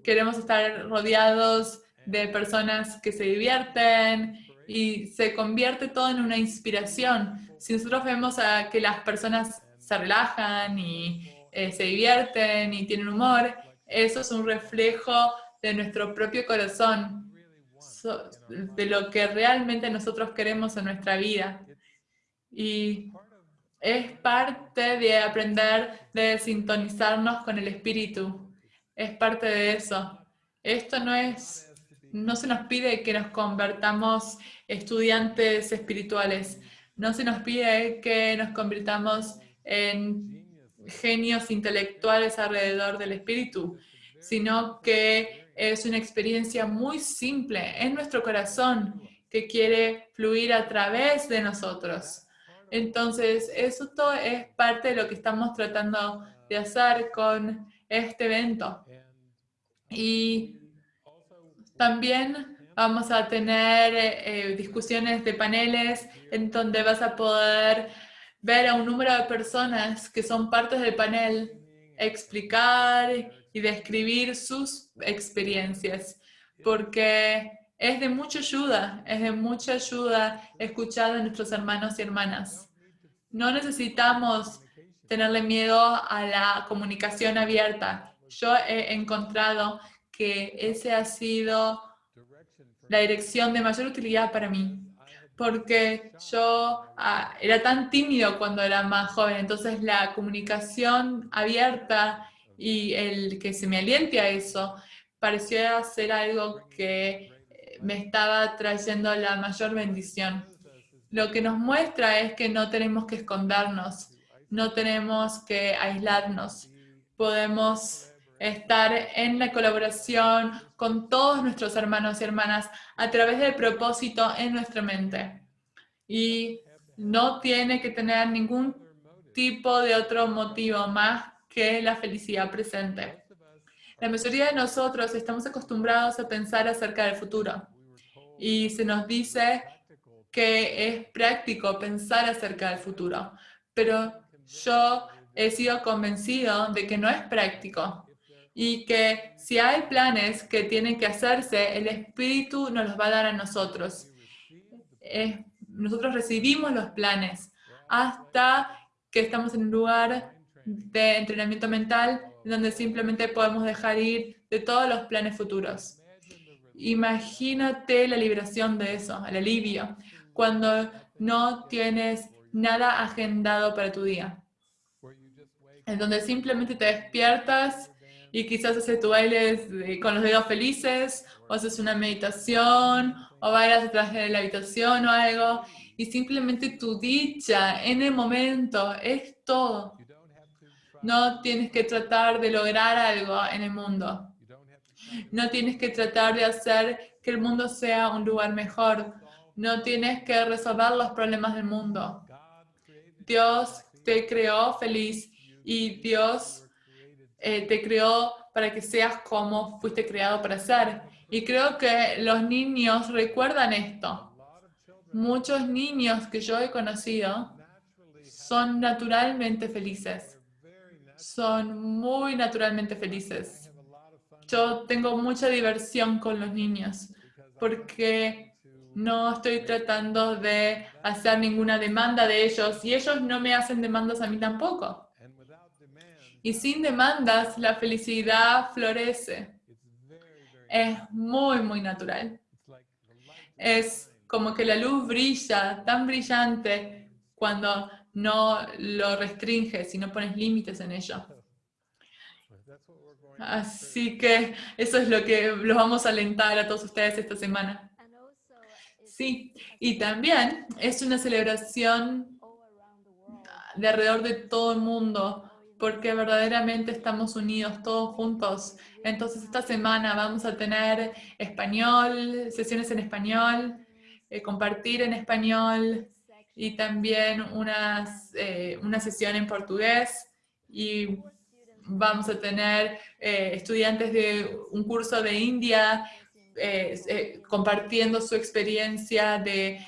Queremos estar rodeados de personas que se divierten y se convierte todo en una inspiración. Si nosotros vemos a que las personas se relajan y eh, se divierten y tienen humor, eso es un reflejo de nuestro propio corazón, de lo que realmente nosotros queremos en nuestra vida. Y es parte de aprender de sintonizarnos con el espíritu. Es parte de eso. Esto no es, no se nos pide que nos convertamos estudiantes espirituales. No se nos pide que nos convirtamos en genios intelectuales alrededor del espíritu, sino que es una experiencia muy simple en nuestro corazón que quiere fluir a través de nosotros. Entonces, eso todo es parte de lo que estamos tratando de hacer con este evento. Y también vamos a tener eh, discusiones de paneles en donde vas a poder ver a un número de personas que son partes del panel explicar y describir sus experiencias, porque Es de mucha ayuda, es de mucha ayuda escuchar a nuestros hermanos y hermanas. No necesitamos tenerle miedo a la comunicación abierta. Yo he encontrado que ese ha sido la dirección de mayor utilidad para mí, porque yo ah, era tan tímido cuando era más joven, entonces la comunicación abierta y el que se me aliente a eso pareció ser algo que me estaba trayendo la mayor bendición. Lo que nos muestra es que no tenemos que escondernos, no tenemos que aislarnos. Podemos estar en la colaboración con todos nuestros hermanos y hermanas a través del propósito en nuestra mente. Y no tiene que tener ningún tipo de otro motivo más que la felicidad presente. La mayoría de nosotros estamos acostumbrados a pensar acerca del futuro y se nos dice que es práctico pensar acerca del futuro, pero yo he sido convencido de que no es práctico y que si hay planes que tienen que hacerse, el Espíritu nos los va a dar a nosotros. nosotros recibimos los planes hasta que estamos en un lugar de entrenamiento mental donde simplemente podemos dejar ir de todos los planes futuros. Imagínate la liberación de eso, el alivio, cuando no tienes nada agendado para tu día. En donde simplemente te despiertas y quizás haces tu baile con los dedos felices, o haces una meditación, o bailas detrás de la habitación o algo, y simplemente tu dicha en el momento es todo. No tienes que tratar de lograr algo en el mundo. No tienes que tratar de hacer que el mundo sea un lugar mejor. No tienes que resolver los problemas del mundo. Dios te creó feliz y Dios eh, te creó para que seas como fuiste creado para ser. Y creo que los niños recuerdan esto. Muchos niños que yo he conocido son naturalmente felices. Son muy naturalmente felices yo tengo mucha diversión con los niños porque no estoy tratando de hacer ninguna demanda de ellos y ellos no me hacen demandas a mí tampoco. Y sin demandas, la felicidad florece. Es muy, muy natural. Es como que la luz brilla tan brillante cuando no lo restringes y no pones límites en ello. Así que eso es lo que los vamos a alentar a todos ustedes esta semana. Sí, y también es una celebración de alrededor de todo el mundo, porque verdaderamente estamos unidos todos juntos. Entonces esta semana vamos a tener español, sesiones en español, eh, compartir en español y también unas, eh, una sesión en portugués y vamos a tener eh, estudiantes de un curso de India eh, eh, compartiendo su experiencia de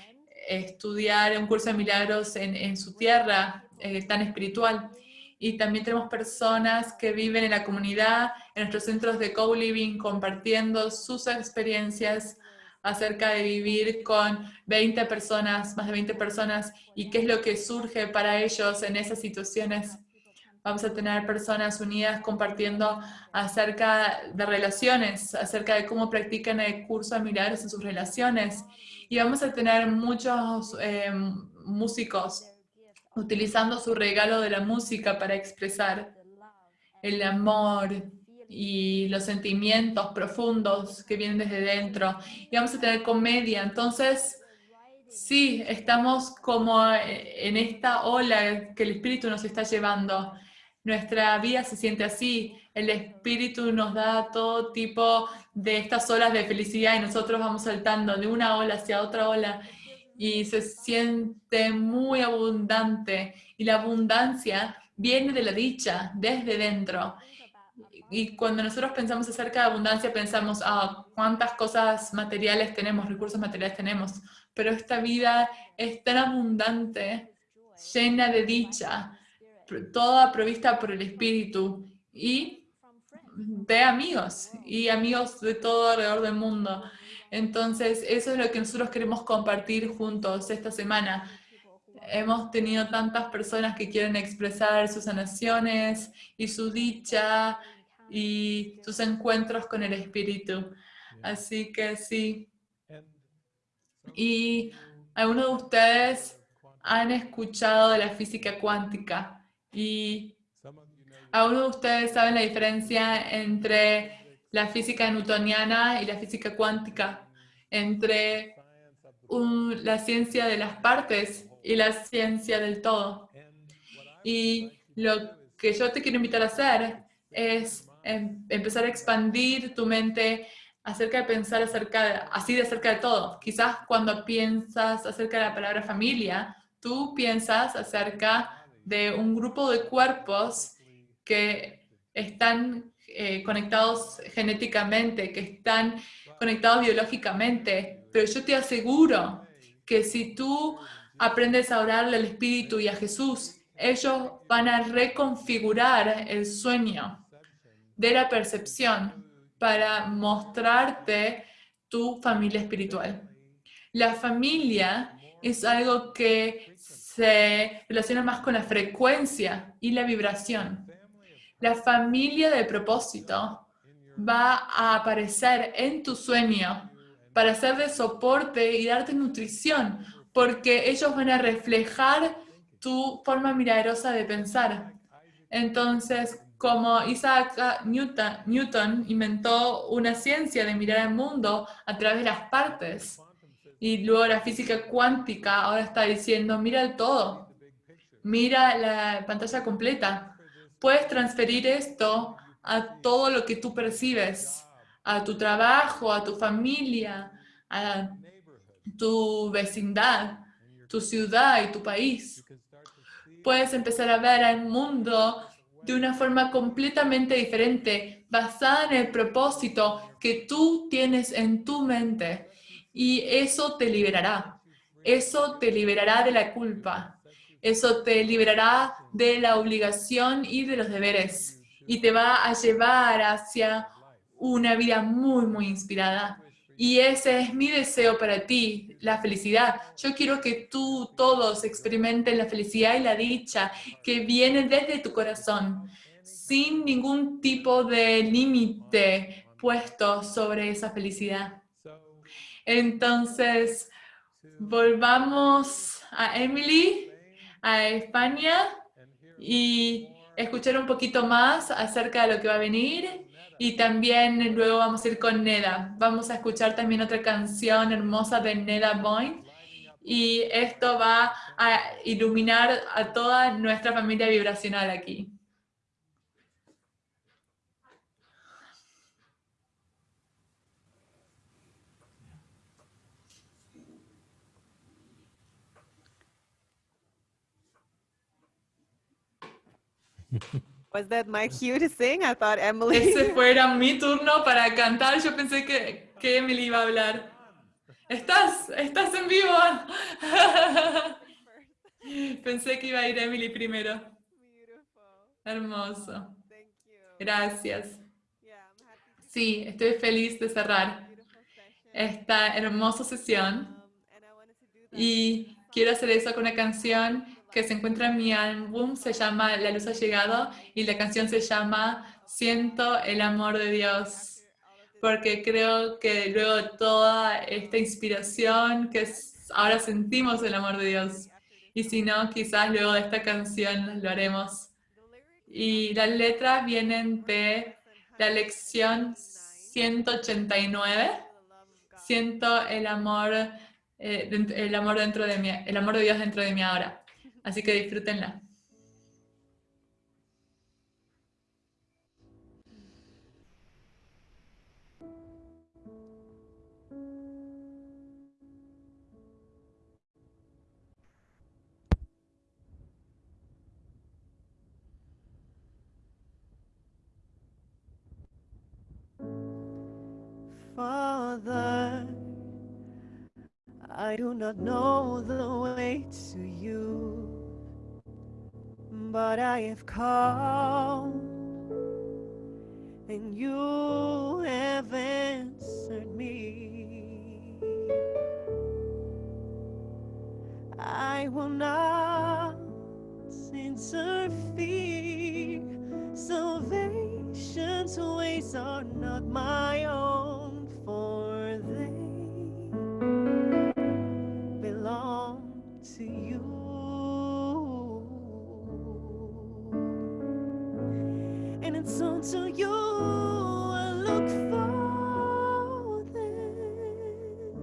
estudiar un curso de milagros en, su tierra tan espiritual. Y también tenemos personas que viven en la comunidad, en nuestros centros de co-living, compartiendo sus experiencias acerca de vivir con 20 personas, más de 20 personas, y qué es lo que surge para ellos en esas situaciones Vamos a tener personas unidas compartiendo acerca de relaciones, acerca de cómo practican el curso de milagros en sus relaciones. Y vamos a tener muchos eh, músicos utilizando su regalo de la música para expresar el amor y los sentimientos profundos que vienen desde dentro. Y vamos a tener comedia. Entonces, sí, estamos como en esta ola que el Espíritu nos está llevando nuestra vida se siente así, el Espíritu nos da todo tipo de estas olas de felicidad y nosotros vamos saltando de una ola hacia otra ola y se siente muy abundante. Y la abundancia viene de la dicha, desde dentro. Y cuando nosotros pensamos acerca de abundancia, pensamos, ah, cuántas cosas materiales tenemos, recursos materiales tenemos, pero esta vida es tan abundante, llena de dicha, toda provista por el Espíritu y de amigos y amigos de todo alrededor del mundo. Entonces, eso es lo que nosotros queremos compartir juntos esta semana. Hemos tenido tantas personas que quieren expresar sus sanaciones y su dicha y sus encuentros con el Espíritu. Así que sí. Y algunos de ustedes han escuchado de la física cuántica y algunos de ustedes saben la diferencia entre la física newtoniana y la física cuántica, entre la ciencia de las partes y la ciencia del todo. Y lo que yo te quiero invitar a hacer es em, empezar a expandir tu mente acerca de pensar acerca así de acerca de todo. Quizás cuando piensas acerca de la palabra familia, tú piensas acerca de un grupo de cuerpos que están eh, conectados genéticamente, que están conectados biológicamente, pero yo te aseguro que si tú aprendes a orarle al Espíritu y a Jesús, ellos van a reconfigurar el sueño de la percepción para mostrarte tu familia espiritual. La familia es algo que se relaciona más con la frecuencia y la vibración. La familia de propósito va a aparecer en tu sueño para ser de soporte y darte nutrición, porque ellos van a reflejar tu forma milagrosa de pensar. Entonces, como Isaac Newton, inventó una ciencia de mirar el mundo a través de las partes, y luego la física cuántica ahora está diciendo, mira el todo, mira la pantalla completa. Puedes transferir esto a todo lo que tú percibes, a tu trabajo, a tu familia, a tu vecindad, tu ciudad y tu país. Puedes empezar a ver al mundo de una forma completamente diferente, basada en el propósito que tú tienes en tu mente. Y eso te liberará. Eso te liberará de la culpa. Eso te liberará de la obligación y de los deberes. Y te va a llevar hacia una vida muy, muy inspirada. Y ese es mi deseo para ti, la felicidad. Yo quiero que tú todos experimenten la felicidad y la dicha que viene desde tu corazón, sin ningún tipo de límite puesto sobre esa felicidad. Entonces, volvamos a Emily, a España, y escuchar un poquito más acerca de lo que va a venir y también luego vamos a ir con Neda. Vamos a escuchar también otra canción hermosa de Neda Boyne. Y esto va a iluminar a toda nuestra familia vibracional aquí. Was that my cue to sing? I thought Emily. Ese fuera mi turno para cantar. Yo pensé que, que Emily iba a hablar. ¿Estás? ¿Estás en vivo? Pensé que iba a ir Emily primero. Hermoso. Gracias. Sí, estoy feliz de cerrar esta hermosa sesión. Y quiero hacer eso con una canción que se encuentra en mi álbum, se llama La luz ha llegado y la canción se llama Siento el amor de Dios, porque creo que luego de toda esta inspiración que ahora sentimos el amor de Dios, y si no, quizás luego de esta canción lo haremos. Y las letras vienen de la lección 189, Siento el amor, eh, el amor dentro de mí, el amor de Dios dentro de mí ahora. Así que disfrútenla. Father, I do not know the way to you. but I have called, and you have answered me. I will not censor fear. Salvation's ways are not my own, for they belong to you. Until you I look for them.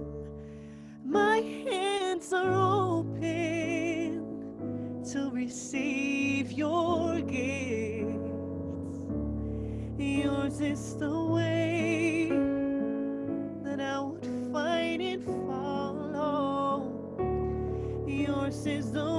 My hands are open to receive your gifts. Yours is the way that I would find and follow. Yours is the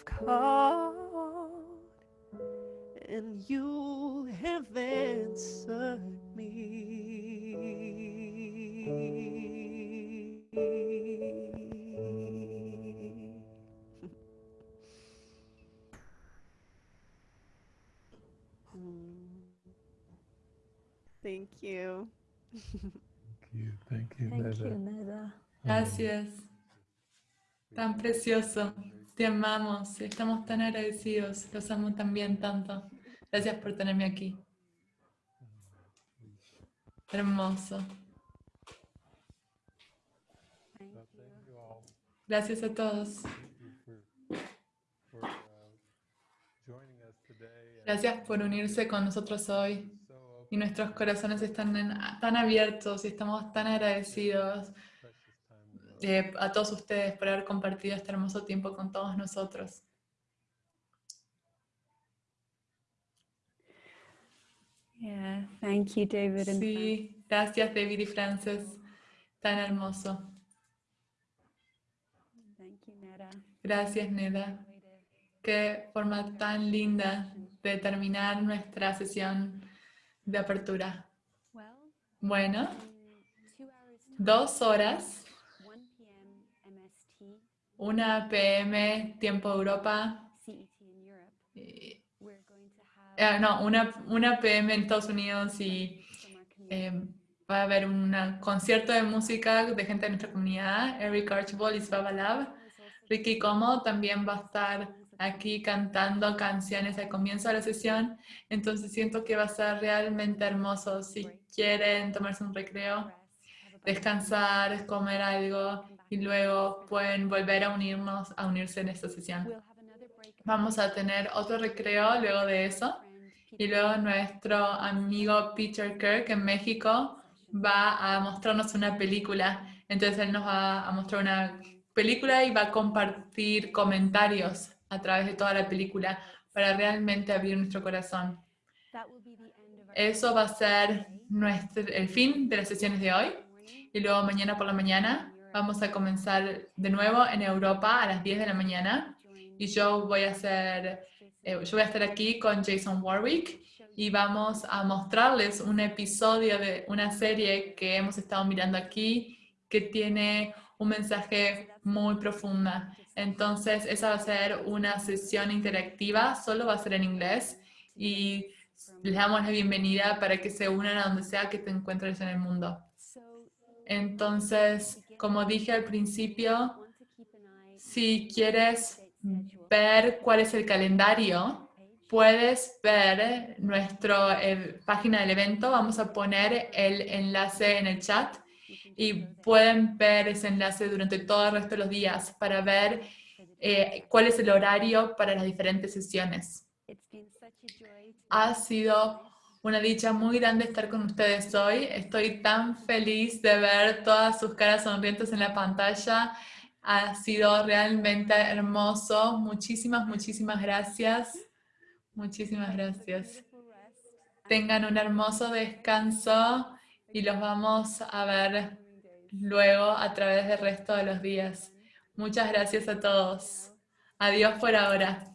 have called and you have answered me. Thank you. thank you. Thank you, Thank you, Neda. Um, Gracias. Tan precioso. Te amamos. Estamos tan agradecidos. Los amo también tanto. Gracias por tenerme aquí. Hermoso. Gracias a todos. Gracias por unirse con nosotros hoy. Y nuestros corazones están tan abiertos y estamos tan agradecidos a todos ustedes por haber compartido este hermoso tiempo con todos nosotros. Yeah, thank you, David. And sí, gracias, David y Frances. Tan hermoso. Thank you, Neda. Gracias, Neda. Qué forma tan linda de terminar nuestra sesión de apertura. Bueno, dos horas 1 pm tiempo Europa, eh, eh, no, 1 pm en Estados Unidos y eh, va a haber un concierto de música de gente de nuestra comunidad, Eric Archibald y Svava Lab. Ricky Como también va a estar aquí cantando canciones al comienzo de la sesión, entonces siento que va a ser realmente hermoso. Si quieren tomarse un recreo, descansar, comer algo y luego pueden volver a unirnos, a unirse en esta sesión. Vamos a tener otro recreo luego de eso y luego nuestro amigo Peter Kirk en México va a mostrarnos una película. Entonces él nos va a mostrar una película y va a compartir comentarios a través de toda la película para realmente abrir nuestro corazón. Eso va a ser nuestro, el fin de las sesiones de hoy. Y luego mañana por la mañana vamos a comenzar de nuevo en Europa a las 10 de la mañana. Y yo voy a hacer, eh, yo voy a estar aquí con Jason Warwick y vamos a mostrarles un episodio de una serie que hemos estado mirando aquí que tiene un mensaje muy profunda. Entonces, esa va a ser una sesión interactiva, solo va a ser en inglés y les damos la bienvenida para que se unan a donde sea que te encuentres en el mundo. Entonces, como dije al principio, si quieres ver cuál es el calendario, puedes ver nuestra página del evento. Vamos a poner el enlace en el chat y pueden ver ese enlace durante todo el resto de los días para ver eh, cuál es el horario para las diferentes sesiones. Ha sido una dicha muy grande estar con ustedes hoy. Estoy tan feliz de ver todas sus caras sonrientes en la pantalla. Ha sido realmente hermoso. Muchísimas, muchísimas gracias. Muchísimas gracias. Tengan un hermoso descanso y los vamos a ver luego a través del resto de los días. Muchas gracias a todos. Adiós por ahora.